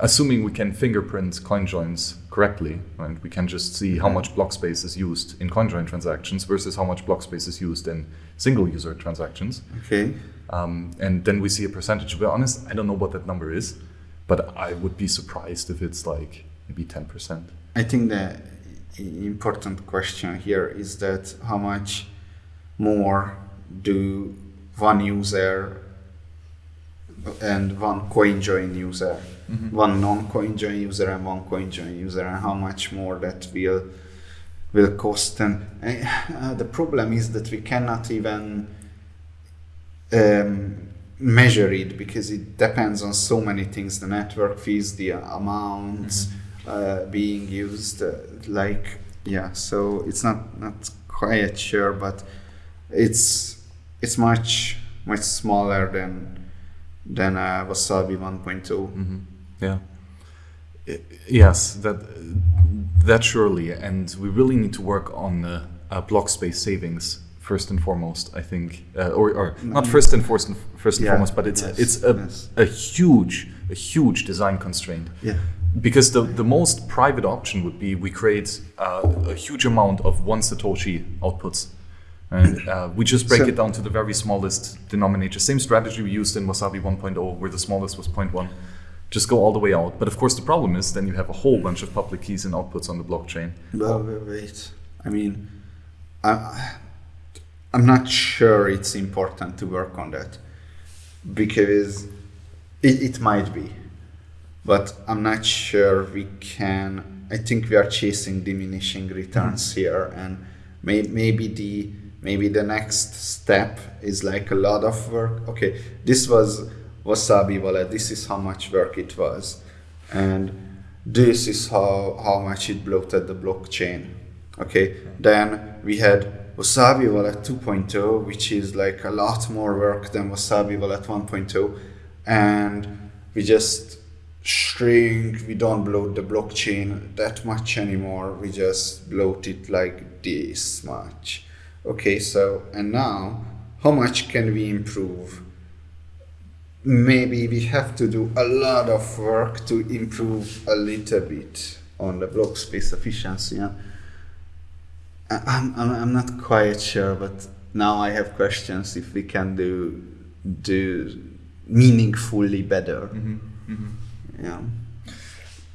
assuming we can fingerprint coin joins correctly, right, we can just see how much block space is used in coin join transactions versus how much block space is used in single user transactions. okay Um, and then we see a percentage. To be honest, I don't know what that number is, but I would be surprised if it's like maybe 10%. I think the important question here is that how much more do one user and one coin join user, one non-coin join user and one coin join user, and how much more that will will cost. And uh, the problem is that we cannot even um, measure it because it depends on so many things the network fees the amounts uh, being used uh, like yeah so it's not not quite sure but it's it's much much smaller than than uh, wasabi 1.0 hmm Yeah. I- yes, that that surely, and we really need to work on uh, uh, block space savings first and foremost. I think, uh, or, or not first and first and first and Yeah, foremost, but it's yes, it's a, yes. a huge a huge design constraint. yeah Because the, the most private option would be we create uh, a huge amount of one Satoshi outputs. And uh, we just break So- it down to the very smallest denominator. Same strategy we used in Wasabi 1.0, where the smallest was 0.1. Just go all the way out. But of course, the problem is then you have a whole bunch of public keys and outputs on the blockchain. Well, wait, wait. I mean, I, I'm not sure it's important to work on that because it, it might be, but I'm not sure we can. I think we are chasing diminishing returns mm-hmm. here, and may, maybe the maybe the next step is like a lot of work. Okay, this was Wasabi Wallet. This is how much work it was, and this is how how much it bloated the blockchain. Okay, then we had Wasabi Wallet 2.0, which is like a lot more work than Wasabi Wallet 1.0, and we just shrink. We don't bloat the blockchain that much anymore. We just bloat it like this much. Okay, so and now how much can we improve? Maybe we have to do a lot of work to improve a little bit on the block space efficiency. Yeah? I'm, I'm, I'm not quite sure, but now I have questions if we can do do meaningfully better. Mm-hmm. Mm-hmm. Yeah.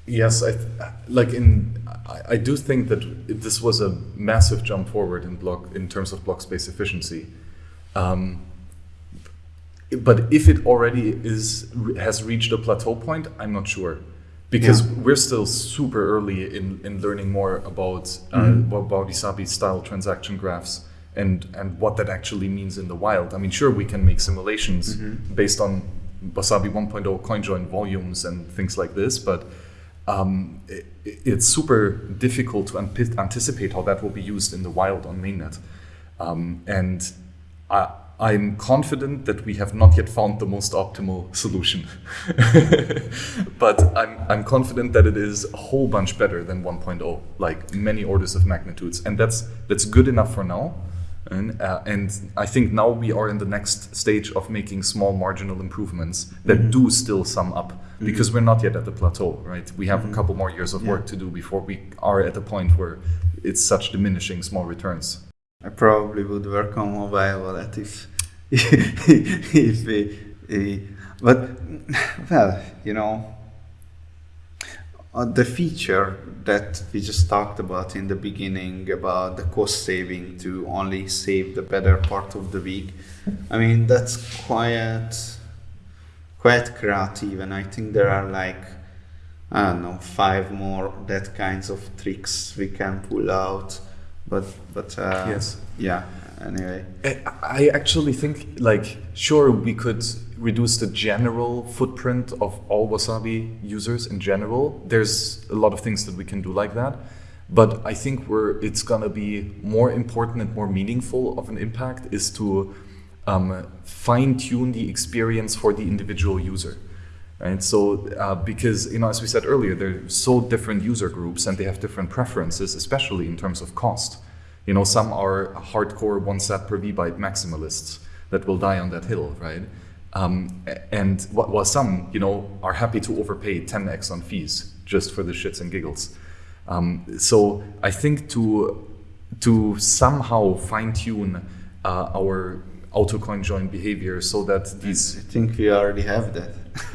Yes, I th- like in. I, I do think that this was a massive jump forward in block in terms of block space efficiency. Um, but if it already is has reached a plateau point, I'm not sure, because Yeah. we're still super early in, in learning more about uh, Mhm. about Wasabi style transaction graphs and and what that actually means in the wild. I mean, sure, we can make simulations Mhm. based on Wasabi 1.0 CoinJoin volumes and things like this, but um, it, it's super difficult to anticipate how that will be used in the wild on mainnet. Um, and I, I'm confident that we have not yet found the most optimal solution. but I'm, I'm confident that it is a whole bunch better than 1.0, like many orders of magnitudes. And that's, that's good enough for now. And, uh, and I think now we are in the next stage of making small marginal improvements that Mhm. do still sum up because we're not yet at the plateau, right? We have Mhm. a couple more years of Yeah. work to do before we are at the point where it's such diminishing small returns. I probably would work on mobile wallet if if we, eh, but well, you know, uh, the feature that we just talked about in the beginning about the cost saving to only save the better part of the week. I mean, that's quite quite creative, and I think there are like I don't know five more that kinds of tricks we can pull out. But but uh, Yes. yeah. Anyway, I- I actually think, like, sure, we could reduce the general footprint of all Wasabi users in general. There's a lot of things that we can do like that. But I think where it's gonna be more important and more meaningful of an impact is to um, fine tune the experience for the individual user. Right, so uh, because you know, as we said earlier, they're so different user groups and they have different preferences, especially in terms of cost. You know, some are hardcore one sat per vbyte maximalists that will die on that hill, right? Um, and wh- while some, you know, are happy to overpay 10x on fees just for the shits and giggles. Um, so I think to to somehow fine tune uh, our autocoin join behavior so that these. I think we already have that.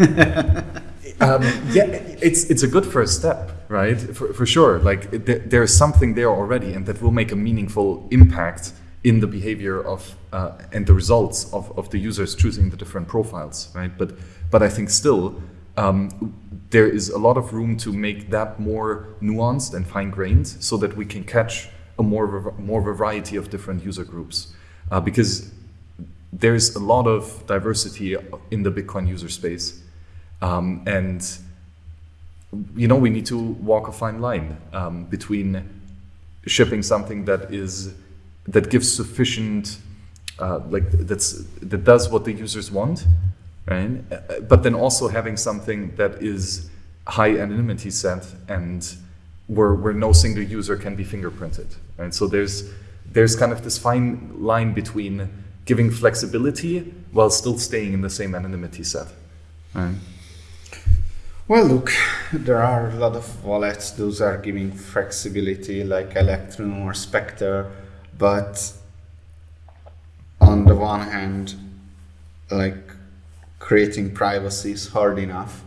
um, yeah, it's it's a good first step, right? For, for sure. Like there- there's something there already, and that will make a meaningful impact in the behavior of uh, and the results of, of the users choosing the different profiles, right? But but I think still um, there is a lot of room to make that more nuanced and fine grained, so that we can catch a more more variety of different user groups, uh, because there's a lot of diversity in the Bitcoin user space. Um, and you know we need to walk a fine line um, between shipping something that is that gives sufficient uh, like that's that does what the users want right but then also having something that is high anonymity set and where, where no single user can be fingerprinted right so there's there's kind of this fine line between giving flexibility while still staying in the same anonymity set. Right. Well, look, there are a lot of wallets. Those are giving flexibility, like Electrum or Specter, but on the one hand, like creating privacy is hard enough,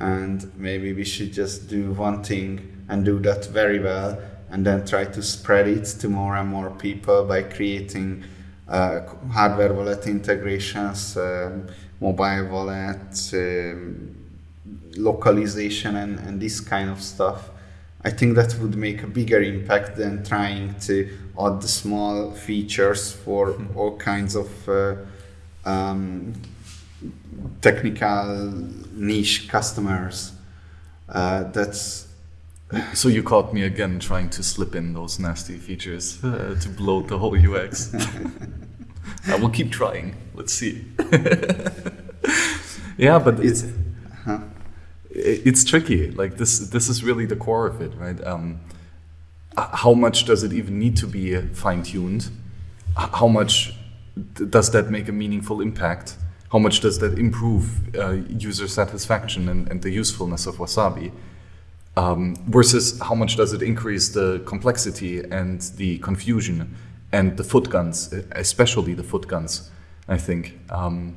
and maybe we should just do one thing and do that very well, and then try to spread it to more and more people by creating hardware wallet integrations, um, mobile wallet. Um, localization and, and this kind of stuff. I think that would make a bigger impact than trying to add the small features for all kinds of uh, um, technical niche customers. Uh, that's So you caught me again trying to slip in those nasty features uh, to bloat the whole UX. I will keep trying. Let's see. yeah, but it's huh? it's tricky. Like this, this is really the core of it, right? Um, how much does it even need to be fine tuned? How much does that make a meaningful impact? How much does that improve uh, user satisfaction and, and, the usefulness of Wasabi? Um, versus how much does it increase the complexity and the confusion and the foot guns, especially the foot guns, I think. Um,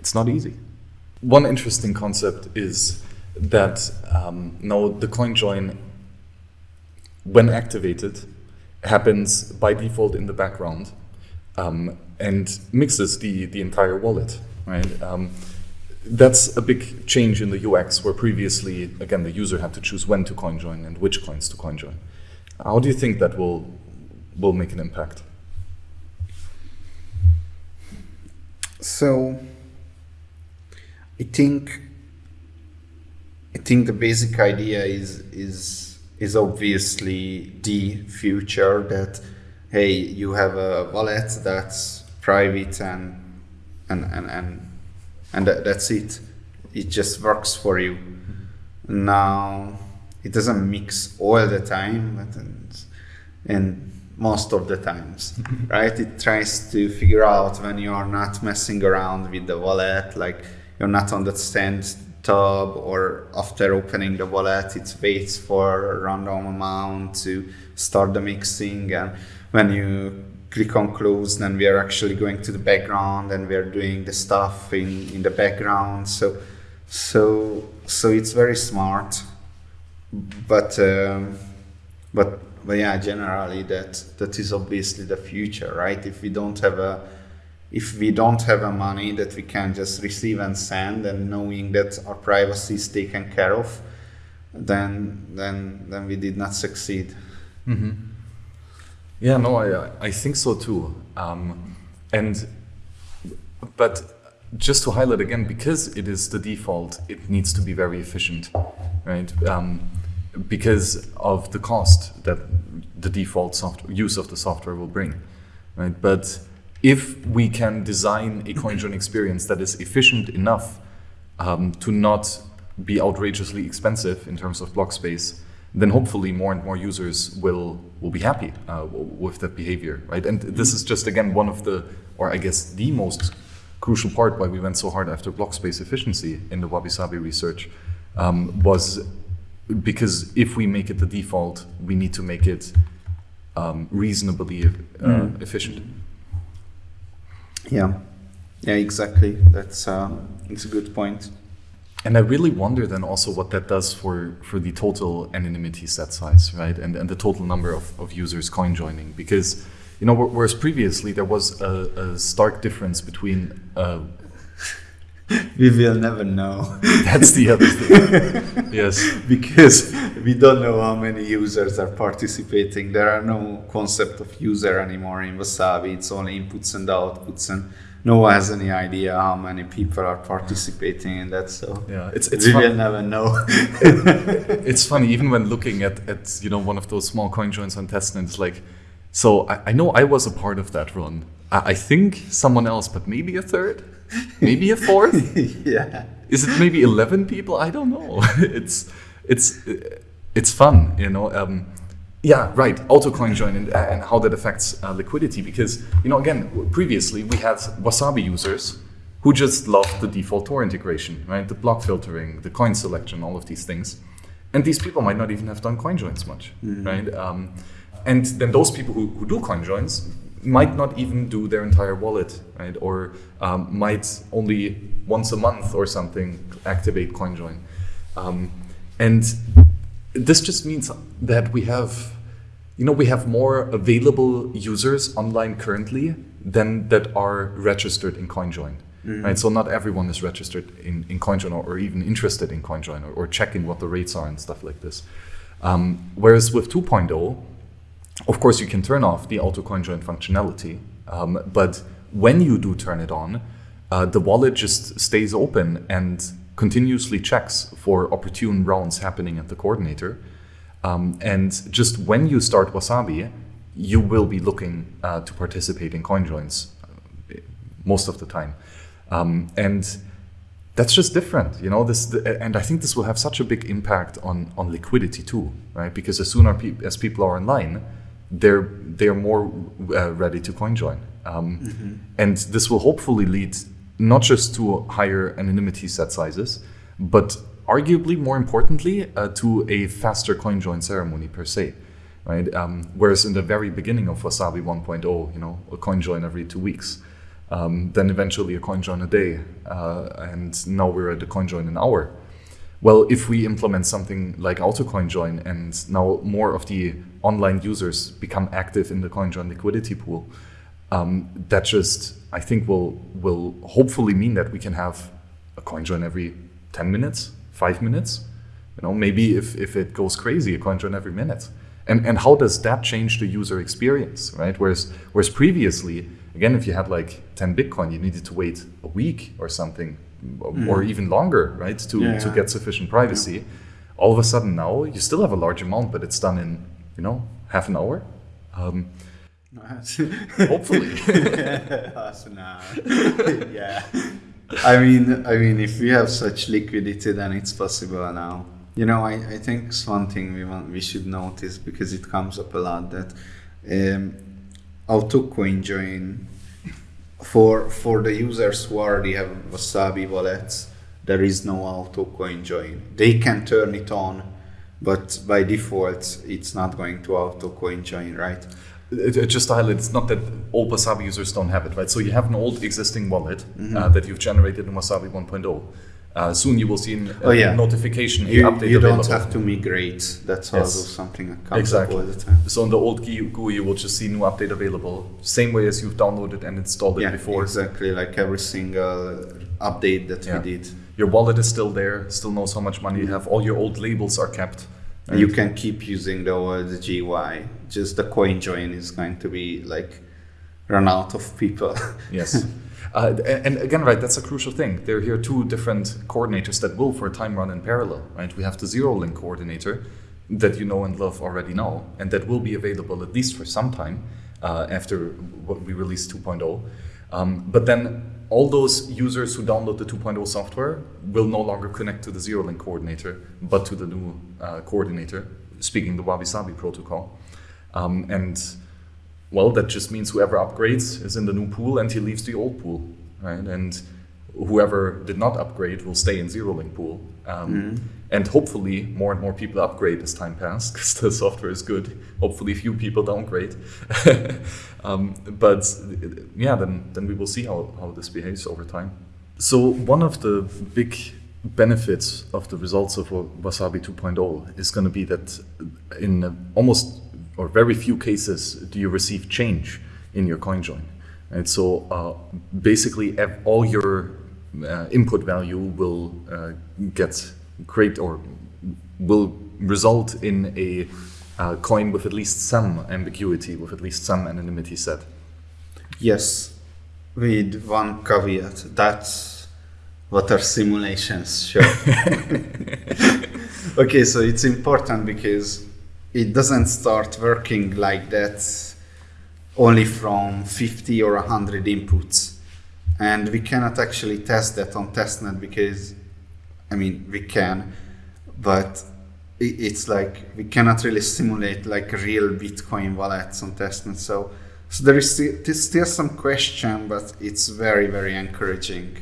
it's not easy. One interesting concept is that um, now the coin join, when activated, happens by default in the background um, and mixes the, the entire wallet, right? Um, that's a big change in the UX where previously, again, the user had to choose when to coin join and which coins to coin join. How do you think that will, will make an impact? So, I think I think the basic idea is is is obviously the future that hey you have a wallet that's private and and and and, and that's it. It just works for you. Now it doesn't mix all the time but and, and most of the times right? It tries to figure out when you are not messing around with the wallet like you're not on that stand tab or after opening the wallet it waits for a random amount to start the mixing. And when you click on close then we are actually going to the background and we are doing the stuff in, in the background. So so so it's very smart. But um, but but yeah generally that that is obviously the future right? If we don't have a if we don't have a money that we can just receive and send and knowing that our privacy is taken care of then then then we did not succeed. Mm-hmm. Yeah. No i i think so too. Um, and but just to highlight again because it is the default it needs to be very efficient right? Um, because of the cost that the default software use of the software will bring right? But if we can design a CoinJoin experience that is efficient enough um, to not be outrageously expensive in terms of block space, then hopefully more and more users will will be happy uh, with that behavior, right? And this is just again one of the, or I guess the most crucial part why we went so hard after block space efficiency in the Wabi Sabi research um, was because if we make it the default, we need to make it um, reasonably uh, mm. efficient. Yeah, yeah, exactly. That's uh, it's a good point. And I really wonder then also what that does for, for the total anonymity set size, right? And, and the total number of, of users coin joining. Because, you know, whereas previously there was a, a stark difference between. Uh, we will never know. That's the other thing. yes. Because we don't know how many users are participating. There are no concept of user anymore in Wasabi. It's only inputs and outputs and no one has any idea how many people are participating in that. So yeah, it's, it's we fun. will never know. it's funny even when looking at, at you know one of those small coin joins on testnet. It's like, so I, I know I was a part of that run. I, I think someone else, but maybe a third, maybe a fourth. yeah. Is it maybe eleven people? I don't know. it's it's it's fun, you know. Um, yeah, right. Auto coin join and, uh, and how that affects uh, liquidity. Because, you know, again, previously we had Wasabi users who just loved the default Tor integration, right? The block filtering, the coin selection, all of these things. And these people might not even have done coin joins much, mm-hmm. right? Um, and then those people who, who do coin joins might not even do their entire wallet, right? Or um, might only once a month or something activate CoinJoin. Um, and this just means that we have, you know, we have more available users online currently than that are registered in CoinJoin. Mm-hmm. Right, so not everyone is registered in, in CoinJoin or, or even interested in CoinJoin or, or checking what the rates are and stuff like this. Um, whereas with 2.0, of course, you can turn off the auto CoinJoin functionality, um, but when you do turn it on, uh, the wallet just stays open and continuously checks for opportune rounds happening at the coordinator. Um, and just when you start Wasabi, you will be looking uh, to participate in coin joins uh, most of the time. Um, and that's just different, you know. This, and I think this will have such a big impact on on liquidity too, right? Because as soon as people are online, they're they're more uh, ready to coin join, um, and this will hopefully lead not just to higher anonymity set sizes, but arguably more importantly uh, to a faster coin join ceremony per se. Right? Um, whereas in the very beginning of Wasabi 1.0, you know, a coin join every two weeks, um, then eventually a coin join a day, uh, and now we're at a coin join an hour. Well, if we implement something like auto coin join and now more of the online users become active in the coin join liquidity pool, um, that just I think will will hopefully mean that we can have a coin join every 10 minutes, five minutes, you know, maybe if, if it goes crazy, a coin join every minute. And, and how does that change the user experience, right? Whereas, whereas previously, again, if you had like 10 Bitcoin, you needed to wait a week or something, or even longer, right, to, Yeah, to yeah. get sufficient privacy. All of a sudden now, you still have a large amount, but it's done in, you know, half an hour. Um, hopefully. An hour. yeah. I mean, I mean, if we have such liquidity, then it's possible now. You know, I, I think it's one thing we want we should notice because it comes up a lot that um, auto coin join for for the users who already have Wasabi wallets, there is no auto coin join. They can turn it on, but by default, it's not going to auto coin join, right? It, it just to highlight, it's not that all Wasabi users don't have it, right? So you have an old existing wallet Mm-hmm. uh, that you've generated in Wasabi 1.0. Uh, soon you will see a Oh, yeah. notification, You, update you don't available. have to migrate. That's Yes. also something that comes Exactly. up all the time. So in the old GUI, you will just see new update available, same way as you've downloaded and installed it Yeah, before. exactly. Like every single update that Yeah. we did. Your wallet is still there, still knows how much money you have. All your old labels are kept. And you can keep using the old GUI. Just the coin join is going to be like run out of people. Yes. Uh, and again, right, that's a crucial thing. There are here two different coordinators that will, for a time, run in parallel, right? We have the zero link coordinator that you know and love already now, and that will be available at least for some time uh, after what we release 2.0. Um, but then all those users who download the 2.0 software will no longer connect to the zero link coordinator, but to the new uh, coordinator, speaking the Wabi Sabi protocol. Um, and well, that just means whoever upgrades is in the new pool and he leaves the old pool, right? And whoever did not upgrade will stay in zero link pool. Um, And hopefully, more and more people upgrade as time passes because the software is good. Hopefully, few people downgrade. um, but yeah, then, then we will see how, how this behaves over time. So, one of the big benefits of the results of Wasabi 2.0 is going to be that in almost or very few cases do you receive change in your coin join. Right? So uh, basically, all your uh, input value will uh, get create or will result in a uh, coin with at least some ambiguity, with at least some anonymity set. yes, with one caveat. That's what our simulations show. okay, so it's important because it doesn't start working like that only from 50 or 100 inputs. And we cannot actually test that on testnet because, I mean, we can, but it's like we cannot really simulate like real Bitcoin wallets on testnet. So, so there is still, still some question, but it's very, very encouraging.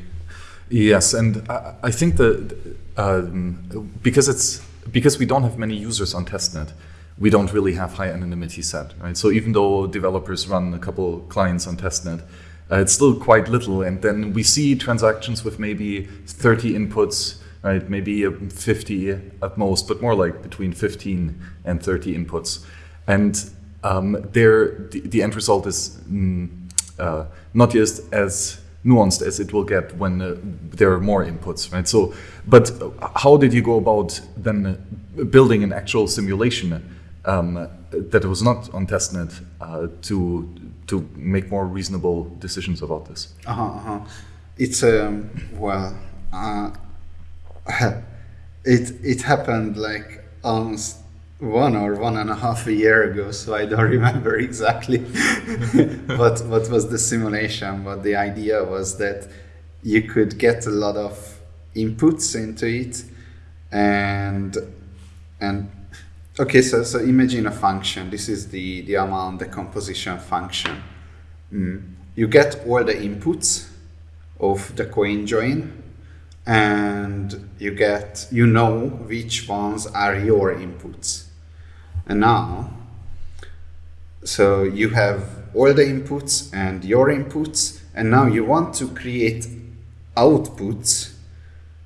Yes, and I, I think that um, because it's because we don't have many users on testnet, we don't really have high anonymity set, right? So even though developers run a couple clients on testnet, uh, it's still quite little. And then we see transactions with maybe 30 inputs, right? Maybe uh, 50 at most, but more like between 15 and 30 inputs. And um, there, the, the end result is mm, uh, not just as nuanced as it will get when uh, there are more inputs, right? So, but uh, how did you go about then uh, building an actual simulation um, that was not on testnet uh, to to make more reasonable decisions about this? Uh-huh, uh-huh. It's um well, uh, it it happened like almost one or one and a half a year ago, so I don't remember exactly what what was the simulation. But the idea was that you could get a lot of inputs into it, and and Okay, so, so imagine a function. This is the, the amount, the composition function. Mm. You get all the inputs of the coin join and you get, you know which ones are your inputs. And now, so you have all the inputs and your inputs, and now you want to create outputs.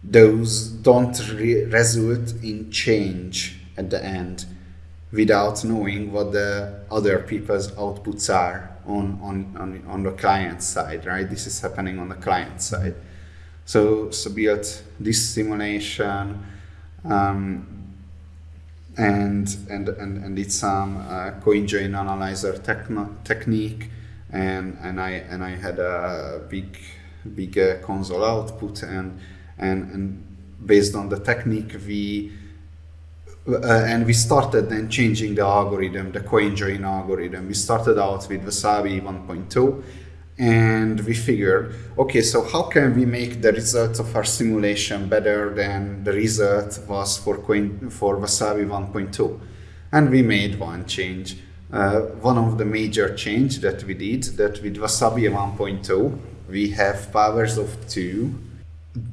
Those don't re result in change at the end without knowing what the other people's outputs are on, on, on, on the client side, right? This is happening on the client side. So, so built this simulation um, and, and, and, and did some uh, coin join analyzer technique and, and, I, and I had a big, big uh, console output and, and, and based on the technique we and we started then changing the algorithm, the coin join algorithm. We started out with Wasabi 1.2 and we figured, okay, so how can we make the results of our simulation better than the result was for, coin, for Wasabi 1.2? And we made one change. Uh, one of the major change that we did, that with Wasabi 1.2, we have powers of two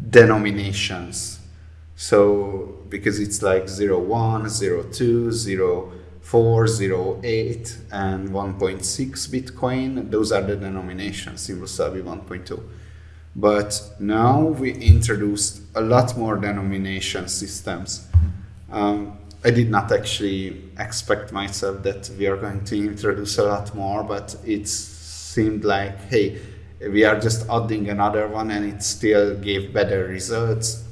denominations so because it's like 0, 1, 0, 2, 0, 4, 0, 8, and 1.6 Bitcoin, those are the denominations in Wasabi 1.2. But now we introduced a lot more denomination systems. Um, I did not actually expect myself that we are going to introduce a lot more, but it seemed like, hey, we are just adding another one and it still gave better results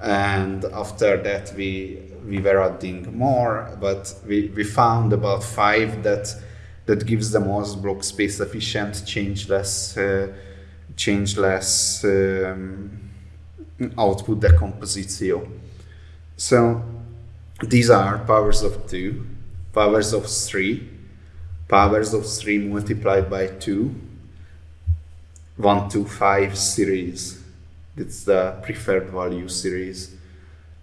and after that we we were adding more but we, we found about five that that gives the most block space efficient changeless uh, changeless um, output decomposition so these are powers of 2 powers of 3 powers of 3 multiplied by 2 1 to 5 series it's the preferred value series.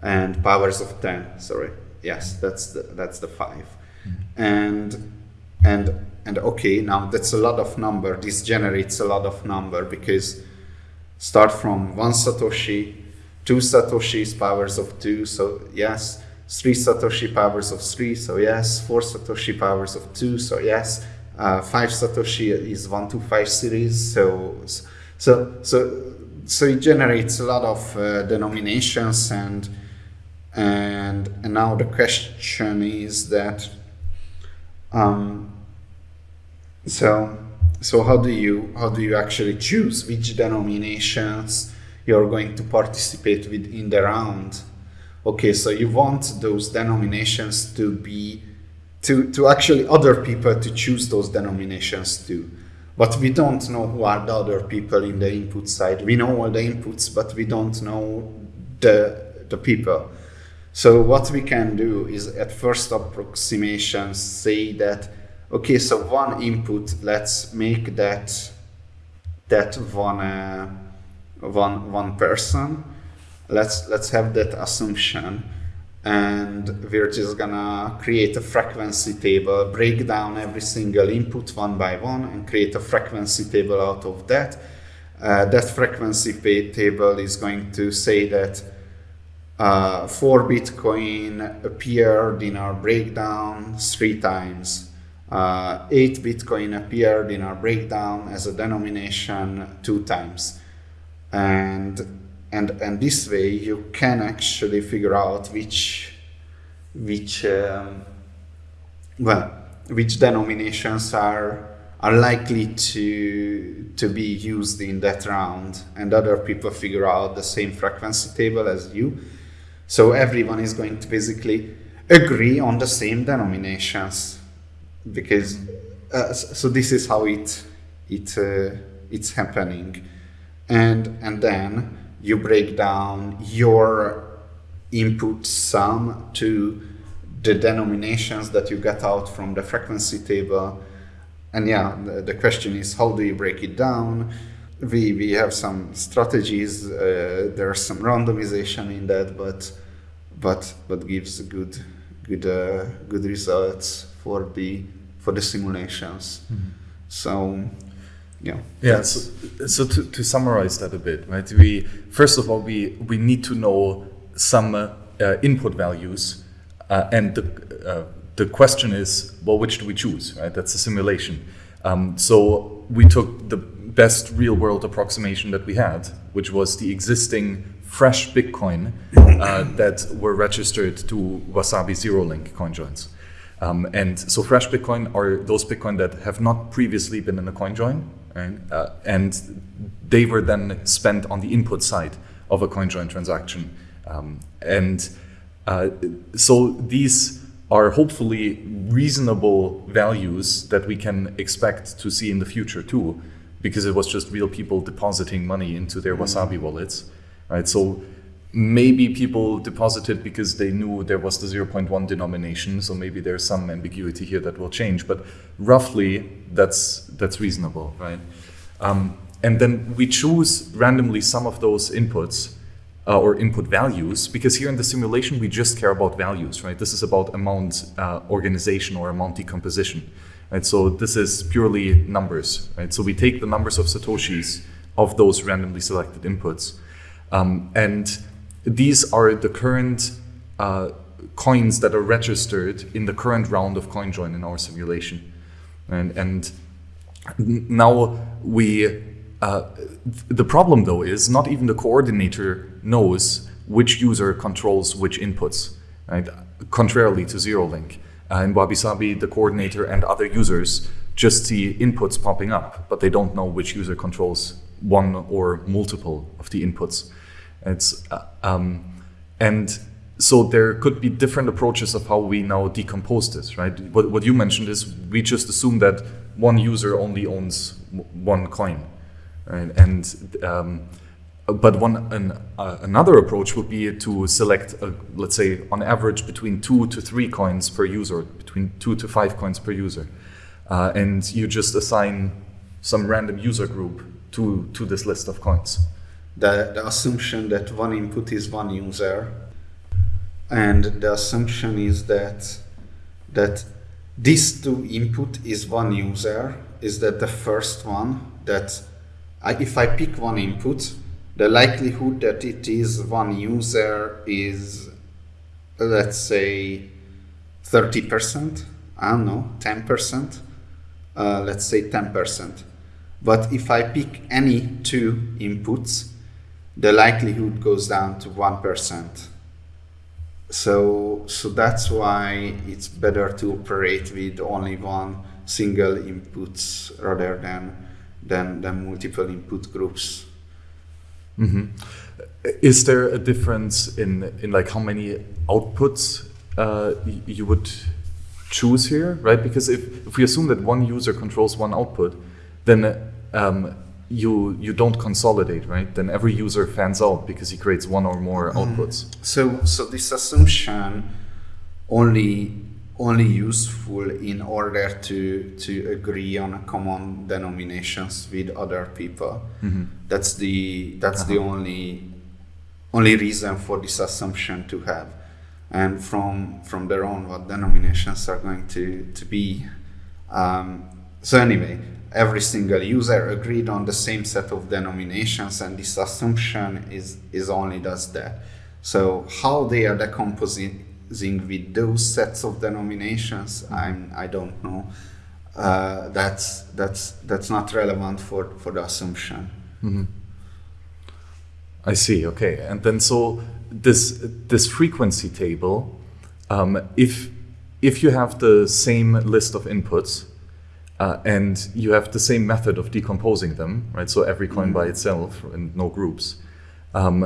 And powers of 10 sorry. Yes that's the that's the 5 mm-hmm. and and and okay now that's a lot of number. This generates a lot of number because start from one satoshi two satoshis powers of 2 so yes. Three satoshi powers of 3 so yes. Four satoshi powers of 2 so yes. Uh, 5 satoshi is 1 to 5 series so so so so it generates a lot of uh, denominations and and and now the question is that um, so so how do you how do you actually choose which denominations you're going to participate with in the round? Okay so you want those denominations to be to to actually other people to choose those denominations too but we don't know who are the other people in the input side. We know all the inputs, but we don't know the, the people. So what we can do is at first approximation say that, okay, so one input, let's make that, that one, uh, one, one person. Let's, let's have that assumption and we're just gonna create a frequency table, break down every single input one by one and create a frequency table out of that. Uh, that frequency table is going to say that uh, 4 Bitcoin appeared in our breakdown three times. Uh, 8 Bitcoin appeared in our breakdown as a denomination two times. And and and this way you can actually figure out which which um, well which denominations are are likely to to be used in that round. And other people figure out the same frequency table as you. So everyone is going to basically agree on the same denominations. Because uh, so this is how it it uh, it's happening. And and then you break down your input sum to the denominations that you get out from the frequency table. And yeah, the, the question is how do you break it down? We, we have some strategies, uh, there's some randomization in that, but but but gives good good uh, good results for the for the simulations. So yeah. Yeah. So, so to, to summarize that a bit, right? We first of all we we need to know some uh, input values, uh, and the uh, the question is, well, which do we choose, right? That's a simulation. Um, so we took the best real world approximation that we had, which was the existing fresh Bitcoin uh, that were registered to Wasabi Zero Link coin joins. Um, and so fresh Bitcoin are those Bitcoin that have not previously been in a coin join, right? Uh, and they were then spent on the input side of a CoinJoin transaction. Um, and uh, so these are hopefully reasonable values that we can expect to see in the future too, because it was just real people depositing money into their Wasabi wallets, right? So maybe people deposited because they knew there was the 0.1 denomination, so maybe there's some ambiguity here that will change, but roughly that's that's reasonable, right? Um, and then we choose randomly some of those inputs uh, or input values because here in the simulation we just care about values right? This is about amount uh, organization or amount decomposition right? So this is purely numbers right? So we take the numbers of satoshis of those randomly selected inputs um, and these are the current uh, coins that are registered in the current round of CoinJoin in our simulation and, and now we uh, the problem though is not even the coordinator knows which user controls which inputs, right? Contrarily to ZeroLink. Uh, in Wabi Sabi, the coordinator and other users just see inputs popping up, but they don't know which user controls one or multiple of the inputs. It's uh, um, and so there could be different approaches of how we now decompose this, right? What, what you mentioned is we just assume that one user only owns one coin, right? And um, but one an, uh, another approach would be to select, a, let's say, on average between two to three coins per user, between two to five coins per user, uh, and you just assign some random user group to to this list of coins. The, the assumption that one input is one user, and the assumption is that that this two input is one user is that the first one that I, if I pick one input the likelihood that it is one user is let's say 30% i don't know 10% uh, let's say 10% but if i pick any two inputs the likelihood goes down to 1% so so that's why it's better to operate with only one single inputs rather than than, than multiple input groups Mm-hmm. Is there a difference in in like how many outputs uh, you would choose here, right? Because if, if we assume that one user controls one output, then um, you you don't consolidate, right? Then every user fans out because he creates one or more mm. outputs. So so this assumption only only useful in order to to agree on common denominations with other people. Mm-hmm. That's the that's uh-huh. the only only reason for this assumption to have. And from from their own, what denominations are going to to be. Um, so anyway, every single user agreed on the same set of denominations, and this assumption is is only does that. So how they are decomposing with those sets of denominations, I'm, I don't know. Uh, that's that's that's not relevant for for the assumption. Mm-hmm. I see. Okay, and then so this this frequency table, um, if if you have the same list of inputs uh, and you have the same method of decomposing them, right? So every coin mm-hmm. by itself and no groups, um,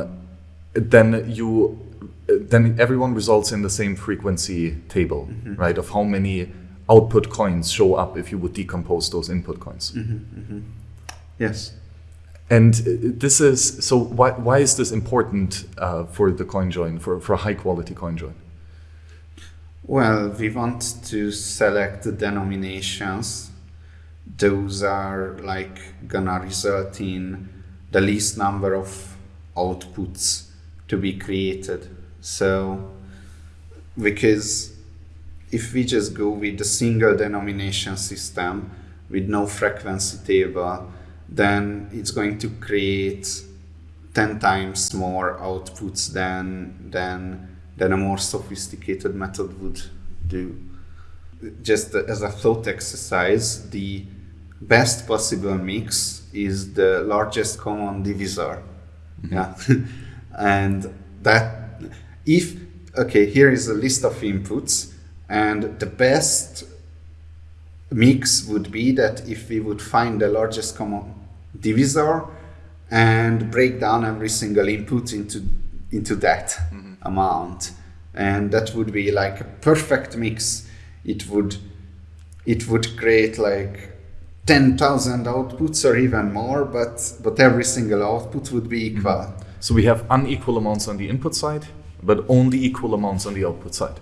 then you then everyone results in the same frequency table, mm-hmm. right? Of how many output coins show up if you would decompose those input coins. Mm-hmm, mm-hmm. Yes. And uh, this is so. Why, why is this important uh, for the coin join for for a high quality coin join? Well, we want to select the denominations. Those are like gonna result in the least number of outputs to be created so, because if we just go with a single denomination system with no frequency table, then it's going to create 10 times more outputs than, than, than a more sophisticated method would do. Just as a thought exercise, the best possible mix is the largest common divisor. Mm-hmm. Yeah. and that, if, okay, here is a list of inputs, and the best mix would be that if we would find the largest common divisor and break down every single input into into that mm-hmm. amount and that would be like a perfect mix it would it would create like 10,000 outputs or even more but but every single output would be equal mm-hmm. so we have unequal amounts on the input side but only equal amounts on the output side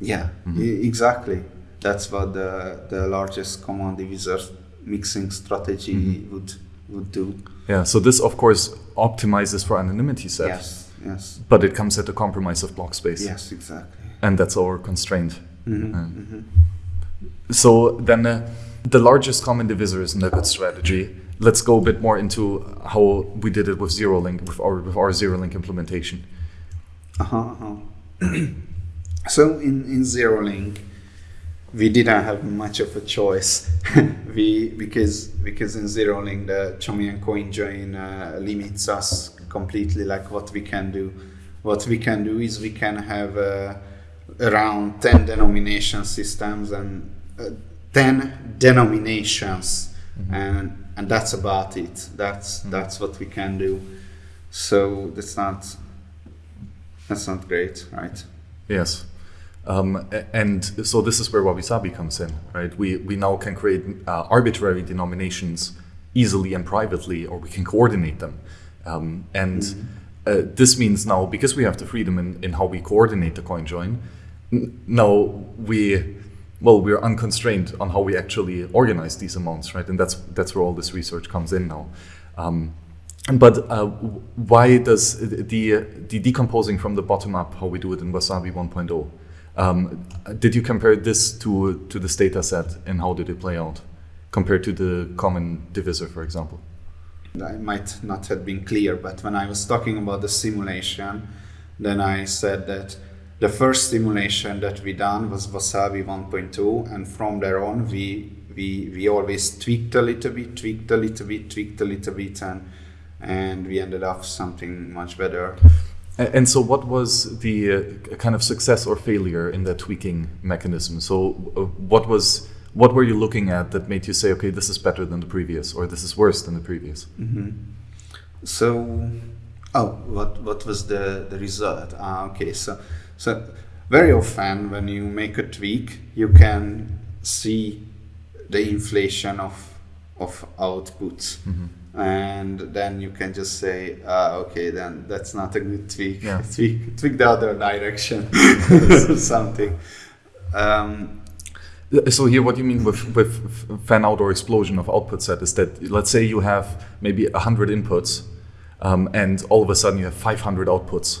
yeah mm-hmm. e- exactly that's what the the largest common divisor mixing strategy mm-hmm. would would do yeah so this of course optimizes for anonymity set yes yes but it comes at the compromise of block space yes exactly and that's our constraint mm-hmm. mm-hmm. so then uh, the largest common divisor a good strategy. Let's go a bit more into how we did it with zero link with our with our zero link implementation. Uh-huh, uh-huh. so in in zero link we didn't have much of a choice. We because because in zero link the Chaumian coin join uh, limits us completely. Like what we can do what we can do is we can have uh, around 10 denomination systems and uh, 10 denominations mm-hmm. and and that's about it that's mm-hmm. that's what we can do so that's not that's not great right yes um, and so this is where Wabi Sabi comes in, right? We, we now can create uh, arbitrary denominations easily and privately, or we can coordinate them. Um, and mm-hmm. uh, this means now, because we have the freedom in, in how we coordinate the coin join, n- now we, well, we're unconstrained on how we actually organize these amounts, right? And that's, that's where all this research comes in now. Um, but uh, why does the, the decomposing from the bottom up, how we do it in Wasabi 1.0, um, did you compare this to, to this data set and how did it play out compared to the common divisor, for example? I might not have been clear, but when I was talking about the simulation, then I said that the first simulation that we done was Wasabi 1.2, and from there on, we we we always tweaked a little bit, tweaked a little bit, tweaked a little bit, and and we ended up something much better. And so, what was the uh, kind of success or failure in that tweaking mechanism? So, uh, what was what were you looking at that made you say, okay, this is better than the previous, or this is worse than the previous? Mm-hmm. So, oh, what what was the the result? Ah, okay, so so very often when you make a tweak, you can see the inflation of of outputs. Mm-hmm and then you can just say, uh, okay, then that's not a good tweak. Yeah. tweak, tweak the other direction, something. Um, so here, what you mean with with fan out or explosion of output set is that let's say you have maybe hundred inputs, um, and all of a sudden you have 500 outputs.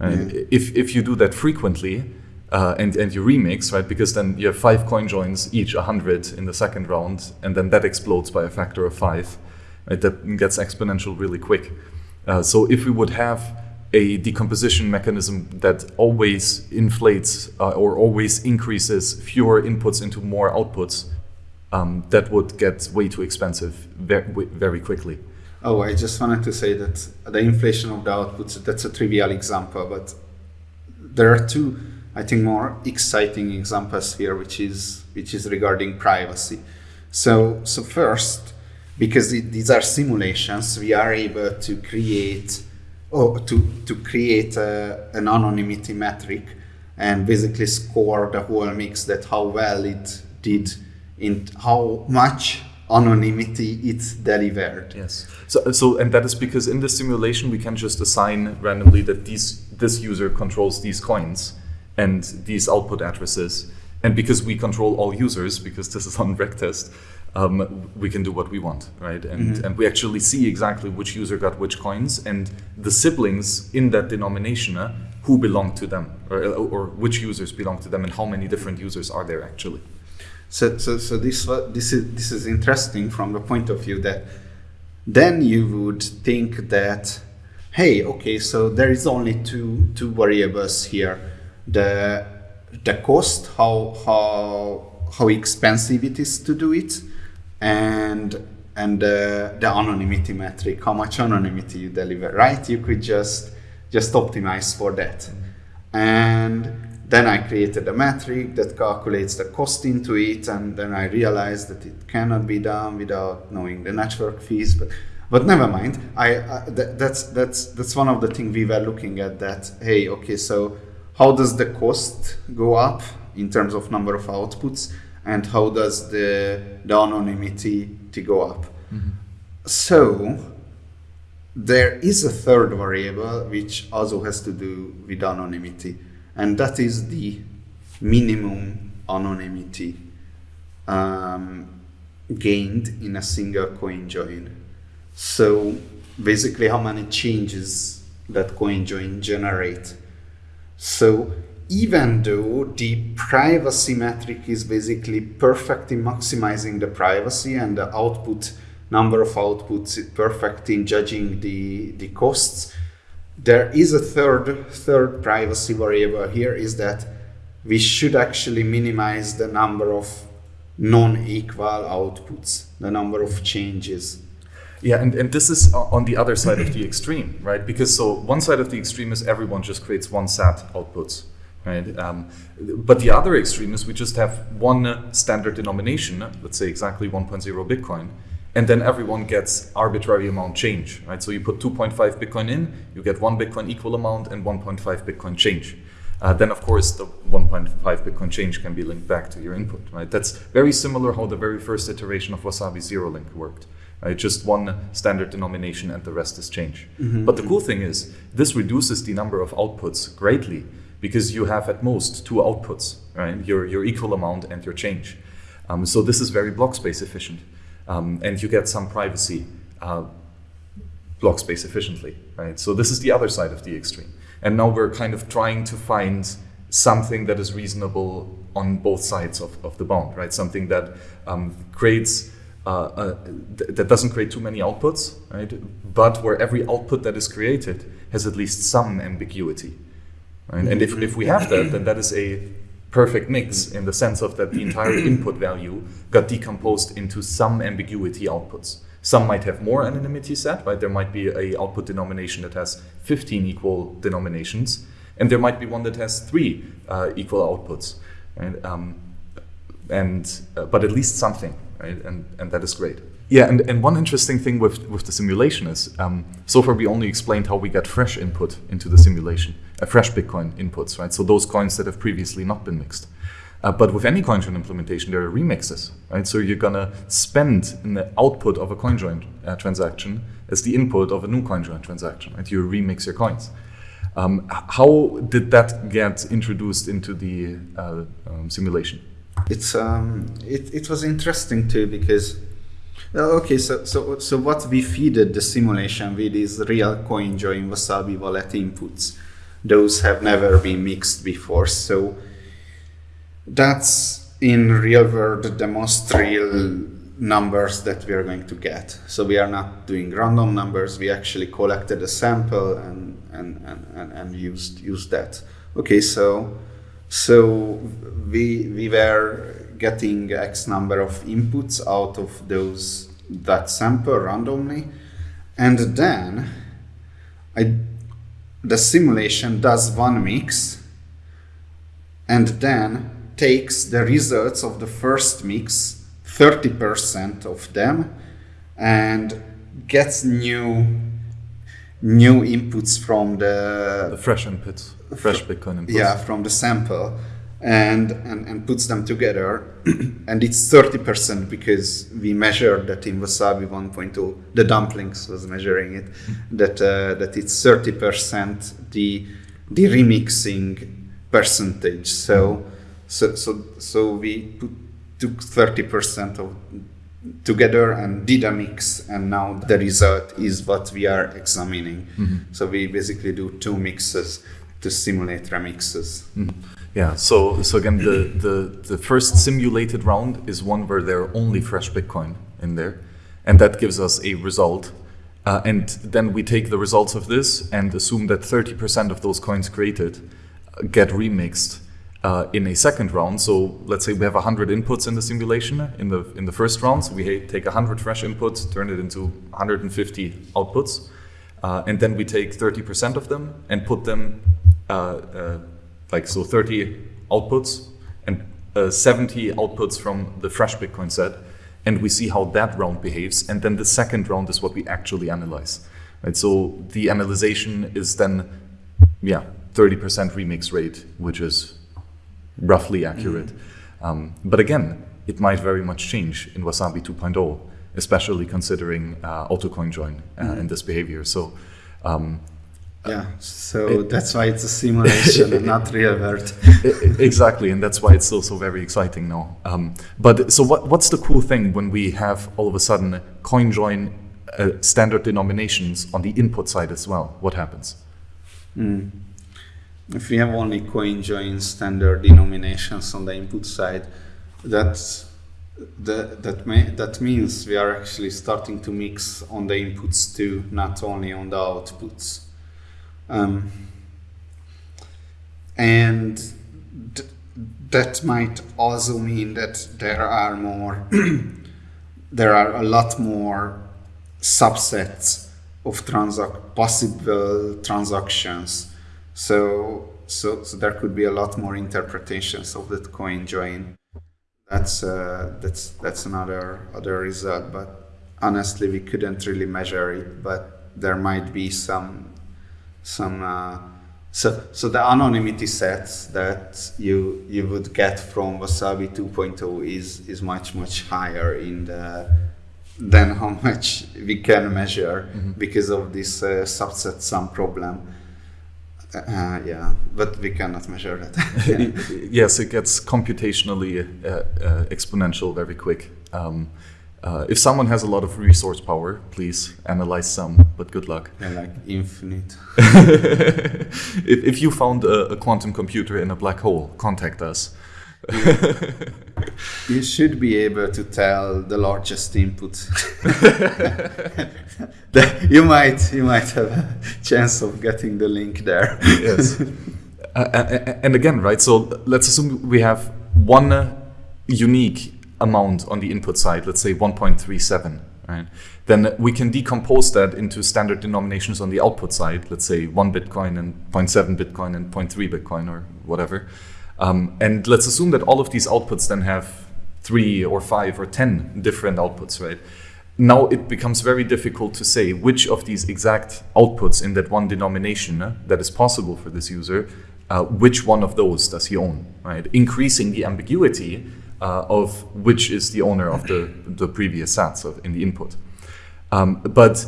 Yeah. If if you do that frequently, uh, and and you remix right because then you have five coin joins each 100 in the second round, and then that explodes by a factor of five right, that gets exponential really quick. Uh, so if we would have a decomposition mechanism that always inflates uh, or always increases fewer inputs into more outputs, um, that would get way too expensive very, very quickly. Oh, I just wanted to say that the inflation of the outputs, that's a trivial example, but there are two, I think, more exciting examples here, which is, which is regarding privacy. So, so first, because it, these are simulations, we are able to create or to, to create a, an anonymity metric and basically score the whole mix that how well it did in how much anonymity it delivered. Yes. So, so and that is because in the simulation we can just assign randomly that these this user controls these coins and these output addresses. And because we control all users, because this is on RegTest, um, we can do what we want, right? And mm-hmm. and we actually see exactly which user got which coins and the siblings in that denomination uh, who belong to them, or, or which users belong to them, and how many different users are there actually. So, so, so this this is this is interesting from the point of view that then you would think that, hey, okay, so there is only two two variables here: the the cost, how how how expensive it is to do it, and and uh, the anonymity metric, how much anonymity you deliver, right? You could just just optimize for that, and then I created a metric that calculates the cost into it, and then I realized that it cannot be done without knowing the network fees. But but never mind. I, I th- that's that's that's one of the things we were looking at. That hey, okay, so how does the cost go up in terms of number of outputs, and how does the the anonymity to go up? Mm-hmm. So there is a third variable which also has to do with anonymity and that is the minimum anonymity um, gained in a single coin join. So basically how many changes that coin join generate. So even though the privacy metric is basically perfect in maximizing the privacy and the output number of outputs perfect in judging the, the costs, there is a third third privacy variable here is that we should actually minimize the number of non-equal outputs, the number of changes. Yeah, and, and this is on the other side of the extreme, right? Because so one side of the extreme is everyone just creates one SAT outputs, right? Um, but the other extreme is we just have one standard denomination, let's say exactly 1.0 Bitcoin, and then everyone gets arbitrary amount change, right? So you put 2.5 Bitcoin in, you get one Bitcoin equal amount and 1.5 Bitcoin change. Uh, then of course the 1.5 Bitcoin change can be linked back to your input, right? That's very similar how the very first iteration of Wasabi Zero Link worked. Right? Just one standard denomination and the rest is change. Mm-hmm. But the cool thing is this reduces the number of outputs greatly because you have at most two outputs, right? Your, your equal amount and your change. Um, so this is very block space efficient um, and you get some privacy uh, block space efficiently, right? So this is the other side of the extreme. And now we're kind of trying to find something that is reasonable on both sides of, of the bound, right? Something that um, creates, uh, th- that doesn't create too many outputs, right? But where every output that is created has at least some ambiguity, right? And if, if we have that, then that is a perfect mix in the sense of that the entire input value got decomposed into some ambiguity outputs. Some might have more anonymity set, right? There might be a output denomination that has 15 equal denominations, and there might be one that has three uh, equal outputs, right? Um, and uh, but at least something, right? And and that is great. Yeah, and, and one interesting thing with, with the simulation is um, so far we only explained how we get fresh input into the simulation, uh, fresh Bitcoin inputs, right? So those coins that have previously not been mixed. Uh, but with any CoinJoin implementation, there are remixes, right? So you're gonna spend in the output of a CoinJoin uh, transaction as the input of a new CoinJoin transaction, right? You remix your coins. Um, how did that get introduced into the uh, um, simulation? It's um, it, it was interesting too because Uh, okay, so, so, so what we feeded the simulation with is real CoinJoin Wasabi wallet inputs. Those have never been mixed before. So that's in real world the most real numbers that we are going to get. So we are not doing random numbers. We actually collected a sample and, and, and, and, and used, used that. Okay, so, so we, we were getting X number of inputs out of those that sample randomly, and then I, the simulation does one mix, and then takes the results of the first mix, 30% of them, and gets new new inputs from the the fresh inputs, fresh Bitcoin inputs. Yeah, from the sample and, and, and puts them together. and it's 30% because we measured that in Wasabi 1.0, the dumplings was measuring it, that, uh, that it's 30% the, the remixing percentage. So, so, so, so we put, took 30% of together and did a mix and now the result is what we are examining mm-hmm. so we basically do two mixes to simulate remixes. Mm-hmm. Yeah. So so again, the, the the first simulated round is one where there are only fresh Bitcoin in there, and that gives us a result. Uh, and then we take the results of this and assume that 30% of those coins created uh, get remixed uh, in a second round. So let's say we have 100 inputs in the simulation in the in the first round. So we take 100 fresh inputs, turn it into 150 outputs, uh, and then we take 30% of them and put them uh, uh, like so 30 outputs and uh, 70 outputs from the fresh Bitcoin set, and we see how that round behaves. And then the second round is what we actually analyze. Right. So the analyzation is then, yeah, 30% remix rate, which is roughly accurate. Mm-hmm. Um, but again, it might very much change in Wasabi 2.0, especially considering uh, AutoCoin join uh, mm-hmm. and this behavior. So. Um, yeah, so it, that's why it's a simulation and not real world. exactly, and that's why it's still so very exciting now. Um, but so, what, what's the cool thing when we have all of a sudden CoinJoin uh, standard denominations on the input side as well? What happens? Mm if we have only CoinJoin standard denominations on the input side, that's that that may, that means we are actually starting to mix on the inputs too, not only on the outputs. Um, and th that might also mean that there are more, there are a lot more subsets of transac possible transactions so, so, so there could be a lot more interpretations of that coin join. That's uh, that's that's another other result, but honestly, we couldn't really measure it. But there might be some some. Uh, so, so the anonymity sets that you you would get from Wasabi 2.0 is is much much higher in the than how much we can measure mm -hmm. because of this uh, subset sum problem. Uh, yeah, but we cannot measure that. yes, it gets computationally uh, uh, exponential very quick. Um, uh, if someone has a lot of resource power, please analyze some, but good luck. Yeah, like infinite. if, if you found a, a quantum computer in a black hole, contact us you should be able to tell the largest input. you might you might have a chance of getting the link there. yes. Uh, and again, right? So let's assume we have one unique amount on the input side, let's say 1.37, right? Then we can decompose that into standard denominations on the output side, let's say 1 Bitcoin and 0.7 Bitcoin and 0.3 Bitcoin or whatever. Um, and let's assume that all of these outputs then have three or five or 10 different outputs, right? Now it becomes very difficult to say which of these exact outputs in that one denomination uh, that is possible for this user, uh, which one of those does he own, right? Increasing the ambiguity uh, of which is the owner of the, the previous sats of, in the input. Um, but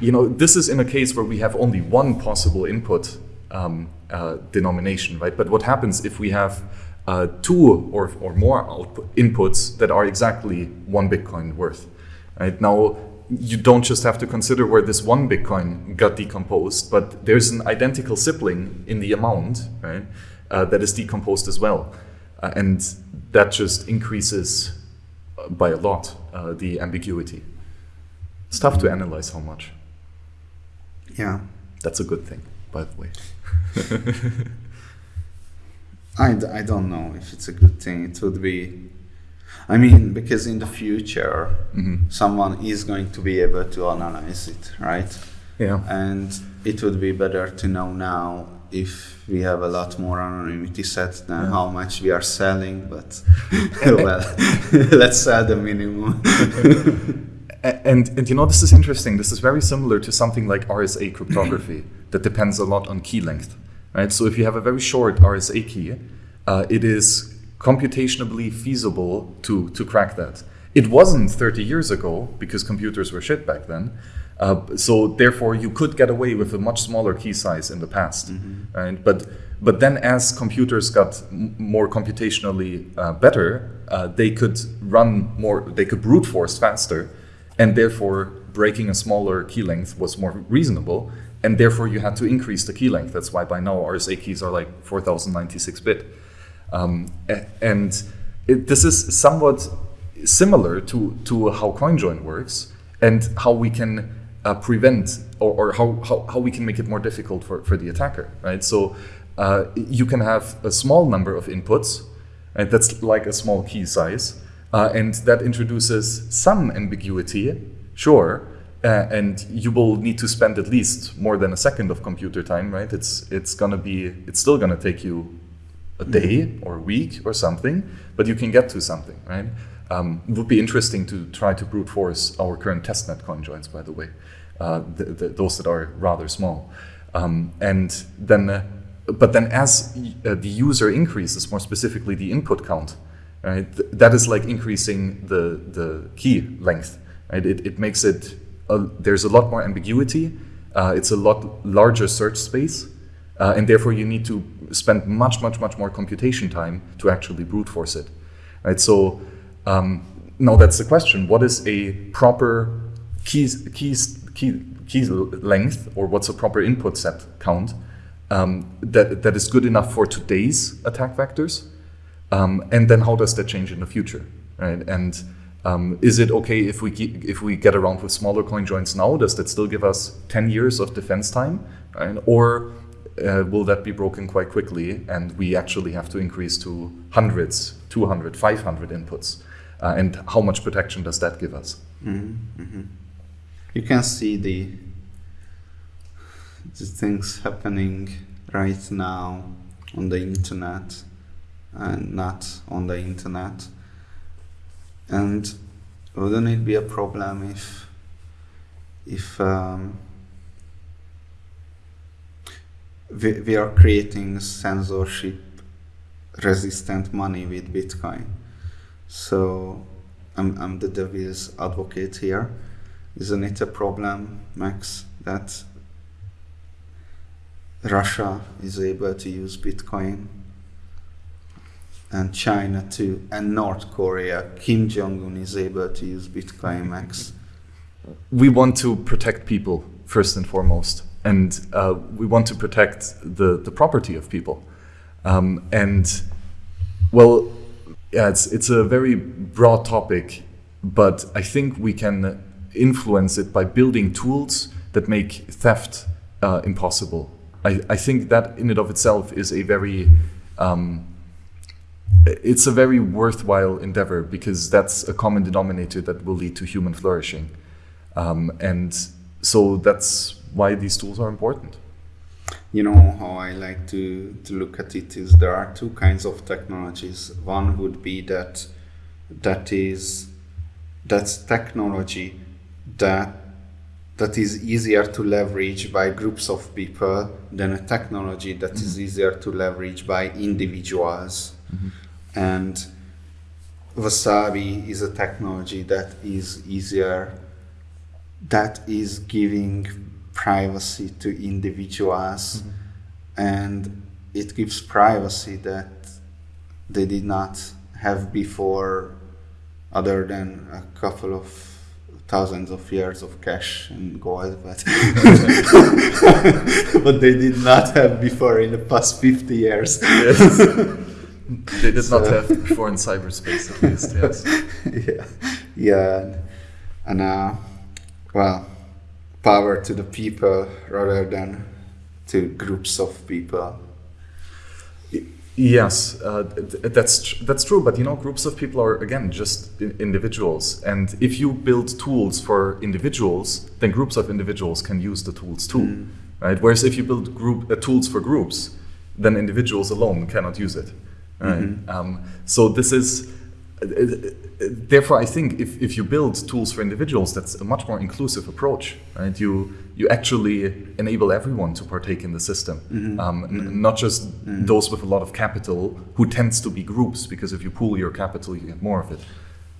you know, this is in a case where we have only one possible input um, uh, denomination, right? But what happens if we have uh, two or, or more output inputs that are exactly one Bitcoin worth, right? Now, you don't just have to consider where this one Bitcoin got decomposed, but there's an identical sibling in the amount, right? Uh, that is decomposed as well. Uh, and that just increases uh, by a lot uh, the ambiguity. It's tough to analyze how much. Yeah. That's a good thing, by the way. I, I don't know if it's a good thing. It would be, I mean, because in the future, mm-hmm. someone is going to be able to analyze it, right? Yeah. And it would be better to know now if we have a lot more anonymity set than yeah. how much we are selling, but well, let's sell the minimum. and, and you know, this is interesting. This is very similar to something like RSA cryptography that depends a lot on key length. Right? So if you have a very short RSA key, uh, it is computationally feasible to, to crack that. It wasn't 30 years ago because computers were shit back then. Uh, so therefore, you could get away with a much smaller key size in the past, mm -hmm. right? But but then, as computers got more computationally uh, better, uh, they could run more. They could brute force faster, and therefore breaking a smaller key length was more reasonable and therefore you had to increase the key length. That's why by now RSA keys are like 4096 bit. Um, and it, this is somewhat similar to, to how CoinJoin works and how we can uh, prevent or, or how, how, how we can make it more difficult for, for the attacker, right? So uh, you can have a small number of inputs, right? That's like a small key size. Uh, and that introduces some ambiguity, sure, uh, and you will need to spend at least more than a second of computer time, right? It's it's gonna be it's still gonna take you a day or a week or something, but you can get to something, right? Um, would be interesting to try to brute force our current testnet coin by the way, uh, the, the, those that are rather small, um, and then. Uh, but then, as uh, the user increases, more specifically the input count, right? Th that is like increasing the the key length, right? It, it makes it there's a lot more ambiguity. Uh, it's a lot larger search space, uh, and therefore you need to spend much, much, much more computation time to actually brute force it. Right. So um, now that's the question: What is a proper keys keys key keys length, or what's a proper input set count um, that that is good enough for today's attack vectors? Um, and then how does that change in the future? Right. And um, is it okay if we if we get around with smaller coin joins now? Does that still give us 10 years of defense time? Right? Or uh, will that be broken quite quickly and we actually have to increase to hundreds, 200, 500 inputs? Uh, and how much protection does that give us? Mm -hmm. You can see the, the things happening right now on the internet and not on the internet. And wouldn't it be a problem if if um, we, we are creating censorship resistant money with Bitcoin? So I'm, I'm the devil's advocate here. Isn't it a problem, Max, that Russia is able to use Bitcoin and China too, and North Korea. Kim Jong Un is able to use Bitcoin Max. We want to protect people first and foremost, and uh, we want to protect the the property of people. Um, and well, yeah, it's it's a very broad topic, but I think we can influence it by building tools that make theft uh, impossible. I, I think that in and of itself is a very um, it's a very worthwhile endeavor because that's a common denominator that will lead to human flourishing. Um, and so that's why these tools are important. You know how I like to, to look at it is there are two kinds of technologies. One would be that that is that's technology that that is easier to leverage by groups of people than a technology that mm -hmm. is mm-hmm. easier to leverage by individuals. Mm -hmm and Wasabi is a technology that is easier, that is giving privacy to individuals, mm -hmm. and it gives privacy that they did not have before, other than a couple of thousands of years of cash and gold, but but they did not have before in the past 50 years. Yes. They did so, not have before in cyberspace, at least. Yes. yeah, yeah, and uh, well, power to the people rather than to groups of people. Yes, uh, that's tr that's true. But you know, groups of people are again just individuals, and if you build tools for individuals, then groups of individuals can use the tools too, mm. right? Whereas if you build group uh, tools for groups, then individuals alone cannot use it. Right? Mm -hmm. um, so this is therefore I think if, if you build tools for individuals, that's a much more inclusive approach, right? You you actually enable everyone to partake in the system, mm -hmm. um, mm -hmm. not just mm -hmm. those with a lot of capital who tends to be groups, because if you pool your capital, you get more of it.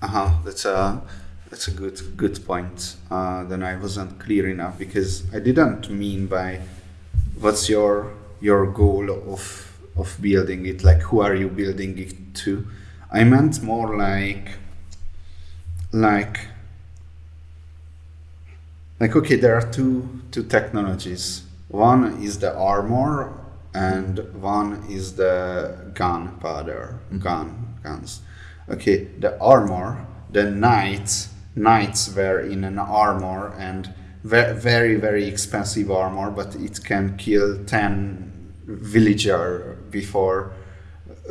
Uh huh. That's a that's a good good point. Uh, then I wasn't clear enough because I didn't mean by what's your your goal of of building it like who are you building it to i meant more like like like okay there are two two technologies. One is the armor and one is the gunpowder mm-hmm. gun guns. Okay the armor the knights knights were in an armor and very very expensive armor but it can kill 10 villager before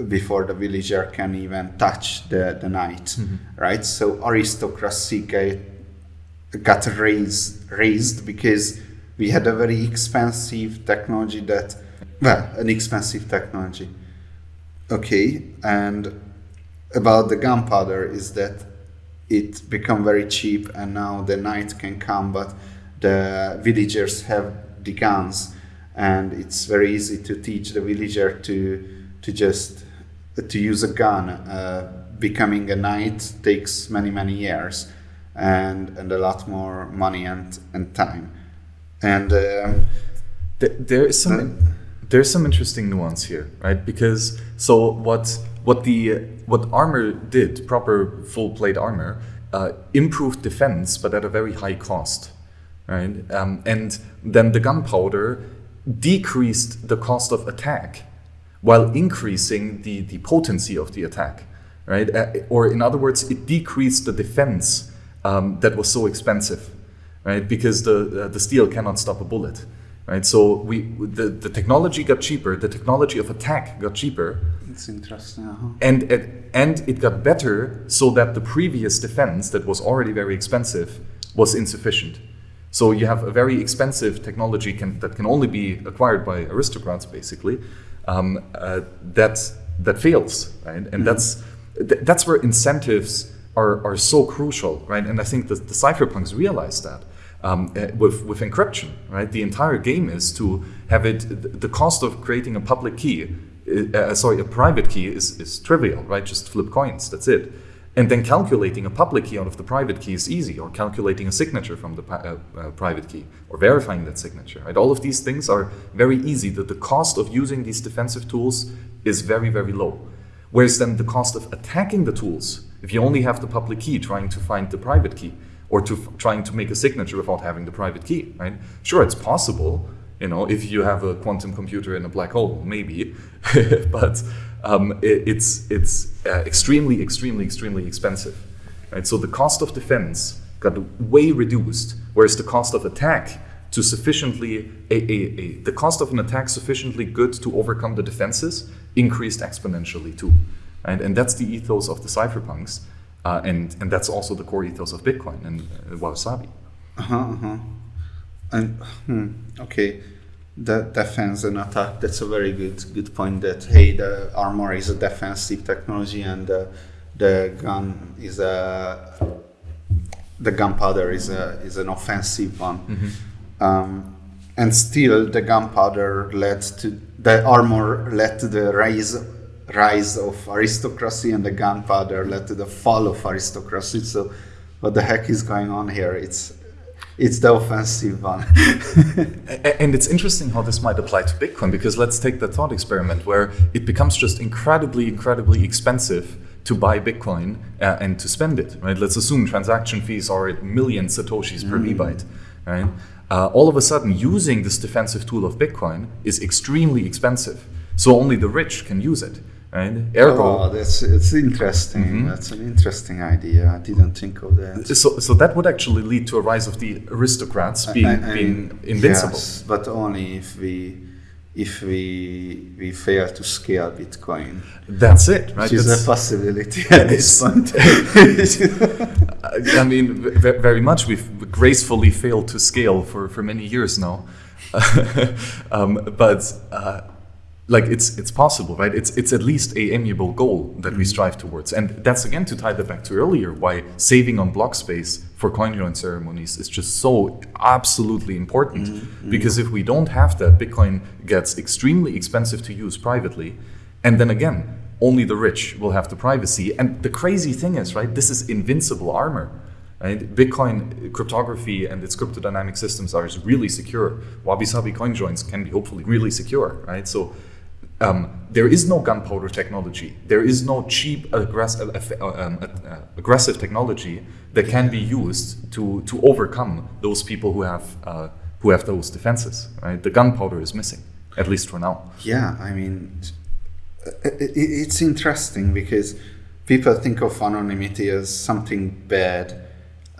before the villager can even touch the, the knight mm-hmm. right? So aristocracy got, got raised raised because we had a very expensive technology that well an expensive technology. Okay and about the gunpowder is that it become very cheap and now the knight can come but the villagers have the guns and it's very easy to teach the villager to to just to use a gun uh, becoming a knight takes many many years and and a lot more money and and time and um, Th- there is some there's some interesting nuance here, right? Because so what what the what armor did, proper full plate armor, uh, improved defense, but at a very high cost, right? Um, and then the gunpowder decreased the cost of attack, while increasing the the potency of the attack, right? Uh, or in other words, it decreased the defense um, that was so expensive, right? Because the uh, the steel cannot stop a bullet, right? So we the, the technology got cheaper, the technology of attack got cheaper, it's interesting uh-huh. and it, and it got better so that the previous defense that was already very expensive was insufficient. So you have a very expensive technology can, that can only be acquired by aristocrats, basically. Um, uh, that that fails, right? And that's th- that's where incentives are, are so crucial, right? And I think the, the cypherpunks realize that um, uh, with with encryption, right? The entire game is to have it. th- The cost of creating a public key, uh, sorry, a private key is is trivial, right? Just flip coins. That's it. And then calculating a public key out of the private key is easy, or calculating a signature from the uh, uh, private key, or verifying that signature. Right? All of these things are very easy. That the cost of using these defensive tools is very, very low. Whereas then the cost of attacking the tools, if you only have the public key trying to find the private key, or to trying to make a signature without having the private key, right? Sure, it's possible. You know, if you have a quantum computer in a black hole, maybe, but um, it, it's it's uh, extremely, extremely, extremely expensive, right? So the cost of defense got way reduced, whereas the cost of attack to sufficiently a, a, a, the cost of an attack sufficiently good to overcome the defenses increased exponentially too, right? And that's the ethos of the cypherpunks, uh, and and that's also the core ethos of Bitcoin and uh, Wasabi. Uh-huh, uh-huh. And hmm, okay, the defense and attack. That's a very good good point. That hey, the armor is a defensive technology, and the the gun is a the gunpowder is a is an offensive one. Um, and still, the gunpowder led to the armor led to the rise rise of aristocracy, and the gunpowder led to the fall of aristocracy. So, what the heck is going on here? It's it's the offensive one. And it's interesting how this might apply to Bitcoin because let's take the thought experiment where it becomes just incredibly, incredibly expensive to buy Bitcoin uh, and to spend it, right? Let's assume transaction fees are at million satoshis per V-byte, right? Uh, all of a sudden, using this defensive tool of Bitcoin is extremely expensive. So only the rich can use it, right? Ergo, oh, that's it's interesting. Mm-hmm. That's an interesting idea. I didn't think of that. so, so that would actually lead to a rise of the aristocrats being, I- I being invincible. Yes, but only if we if we we fail to scale Bitcoin, That's it, right? which is That's- a possibility at this point. I mean, very much. We've gracefully failed to scale for, for many years now, um, but uh, like it's it's possible, right? It's it's at least a amiable goal that we mm-hmm. strive towards, and that's again to tie that back to earlier. Why saving on block space for coin join ceremonies is just so absolutely important, mm-hmm. Mm-hmm. because if we don't have that, Bitcoin gets extremely expensive to use privately, and then again, only the rich will have the privacy. And the crazy thing is, right, this is invincible armor. Right? Bitcoin cryptography and its cryptodynamic systems are really secure. Wabi Sabi coin joins can be hopefully really secure, right? So um, there is no gunpowder technology. There is no cheap aggress- uh, uh, um, uh, aggressive technology that can be used to, to overcome those people who have uh, who have those defenses. Right, the gunpowder is missing, at least for now. Yeah, I mean, it's interesting because people think of anonymity as something bad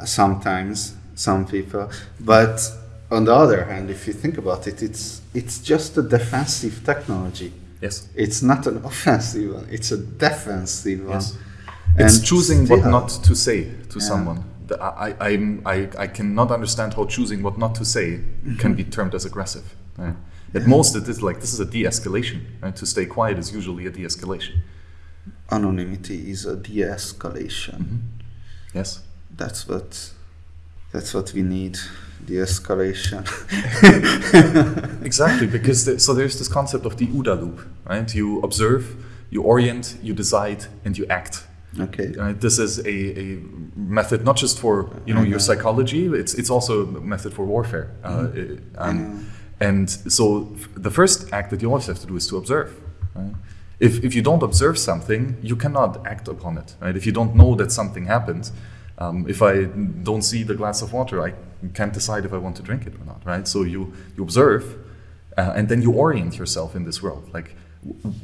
sometimes, some people, but on the other hand, if you think about it, it's it's just a defensive technology. Yes. It's not an offensive one; it's a defensive one. Yes. It's And choosing what not to say to Yeah. someone. I, I, I'm- I, I cannot understand how choosing what not to say mm-hmm. can be termed as aggressive. right? At most, it is like this is a de-escalation. Right? To stay quiet is usually a de-escalation. Anonymity is a de-escalation. Mm-hmm. Yes. That's what that's what we need. De-escalation. Exactly, because the, so there's this concept of the OODA loop, right? You observe, you orient, you decide, and you act. okay. Right? This is a, a method not just for you know your psychology; it's it's also a method for warfare. Uh, um, and so f- the first act that you always have to do is to observe. Right? If if you don't observe something, you cannot act upon it. Right? If you don't know that something happened, um, if I don't see the glass of water, I can't decide if I want to drink it or not. Right? So you you observe, uh, and then you orient yourself in this world. Like,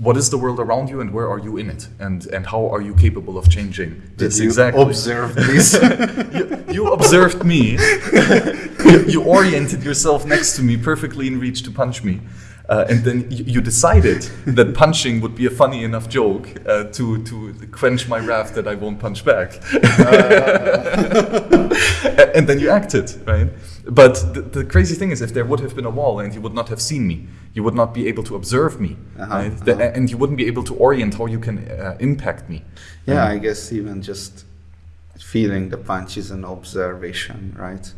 what is the world around you, and where are you in it, and and how are you capable of changing Did this you exactly? observe this? you, you observed me. you, you oriented yourself next to me, perfectly in reach to punch me. Uh, and then you, you decided that punching would be a funny enough joke uh, to, to quench my wrath that I won't punch back. and then you acted, right? But the, the crazy thing is, if there would have been a wall and you would not have seen me, you would not be able to observe me, Uh-huh, right? The- uh-huh. and you wouldn't be able to orient how you can uh, impact me. yeah, I guess even just feeling the punch is an observation, right?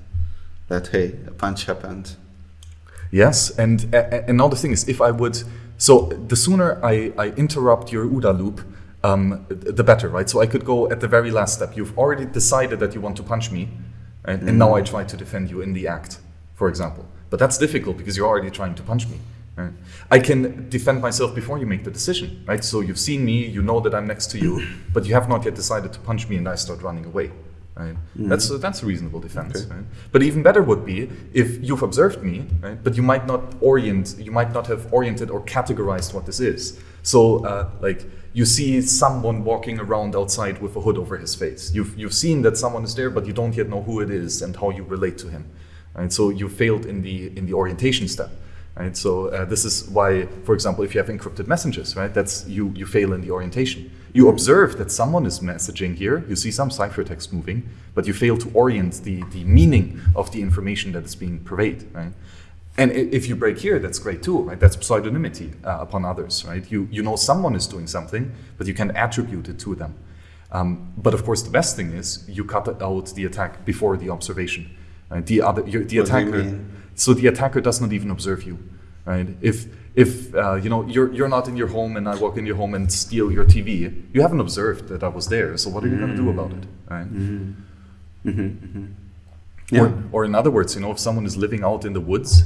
That hey, a punch happened. Yes, and another thing is if I would, so the sooner I, I interrupt your OODA loop, um, the better, right? So I could go at the very last step. You've already decided that you want to punch me, right? and now I try to defend you in the act, for example. But that's difficult because you're already trying to punch me. Right? I can defend myself before you make the decision, right? So you've seen me, you know that I'm next to you, but you have not yet decided to punch me, and I start running away. Right? That's a, that's a reasonable defense. Okay. Right? But even better would be if you've observed me, right? But you might not orient, you might not have oriented or categorized what this is. So, uh, like you see someone walking around outside with a hood over his face. You've you've seen that someone is there, but you don't yet know who it is and how you relate to him. Right? So you failed in the in the orientation step. Right? So uh, this is why, for example, if you have encrypted messages, right, that's you you fail in the orientation. You observe that someone is messaging here. You see some ciphertext moving, but you fail to orient the the meaning of the information that is being purveyed. Right? And if you break here, that's great too, right? That's pseudonymity uh, upon others, right? You you know someone is doing something, but you can attribute it to them. Um, but of course, the best thing is you cut out the attack before the observation. Right? The other, the What attacker. So the attacker does not even observe you, right? If if uh, you know you're you're not in your home and I walk in your home and steal your TV, you haven't observed that I was there. So what are you going to do about it, right? Yeah. Or, or in other words, you know, if someone is living out in the woods,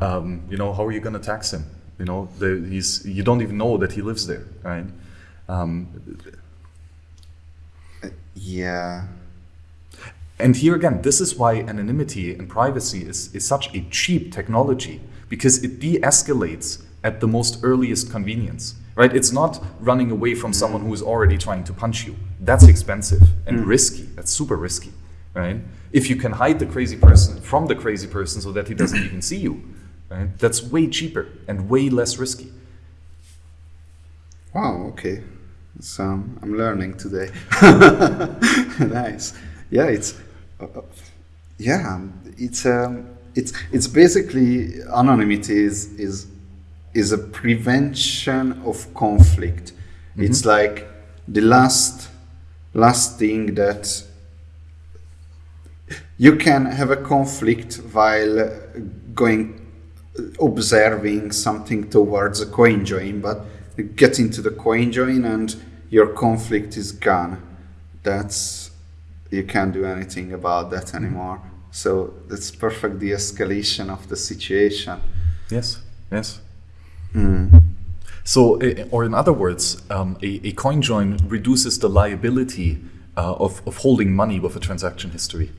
um, you know, how are you going to tax him? You know, the, he's you don't even know that he lives there, right? Um, Yeah. And here again, this is why anonymity and privacy is, is such a cheap technology because it de escalates at the most earliest convenience, right? It's not running away from someone who is already trying to punch you. That's expensive and risky. That's super risky, right? If you can hide the crazy person from the crazy person so that he doesn't even see you, right? That's way cheaper and way less risky. Wow. Okay. So um, I'm learning today. nice. Yeah. It's. Yeah. It's. Um, it's. It's basically anonymity is is is a prevention of conflict. It's like the last last thing that you can have a conflict while going observing something towards a coin join but you get into the coin join and your conflict is gone that's you can't do anything about that anymore so that's perfect de-escalation of the situation Yes, yes. Mm. So, or in other words, um, a, a coin join reduces the liability uh, of, of holding money with a transaction history.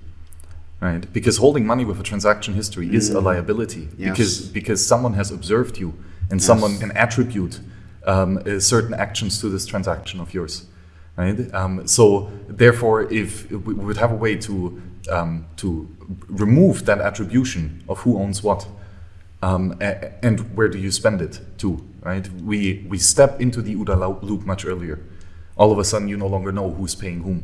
right? Because holding money with a transaction history is a liability Yes. because because someone has observed you and Yes. someone can attribute um, uh, certain actions to this transaction of yours, right? Um, so therefore, if we would have a way to um, to remove that attribution of who owns what, um, and where do you spend it to, right? We we step into the OODA loop much earlier. All of a sudden, you no longer know who's paying whom,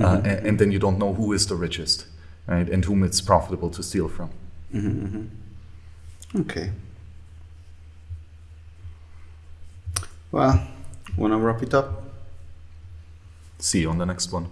uh, and, and then you don't know who is the richest, right, and whom it's profitable to steal from. Okay. Well, wanna wrap it up? See you on the next one.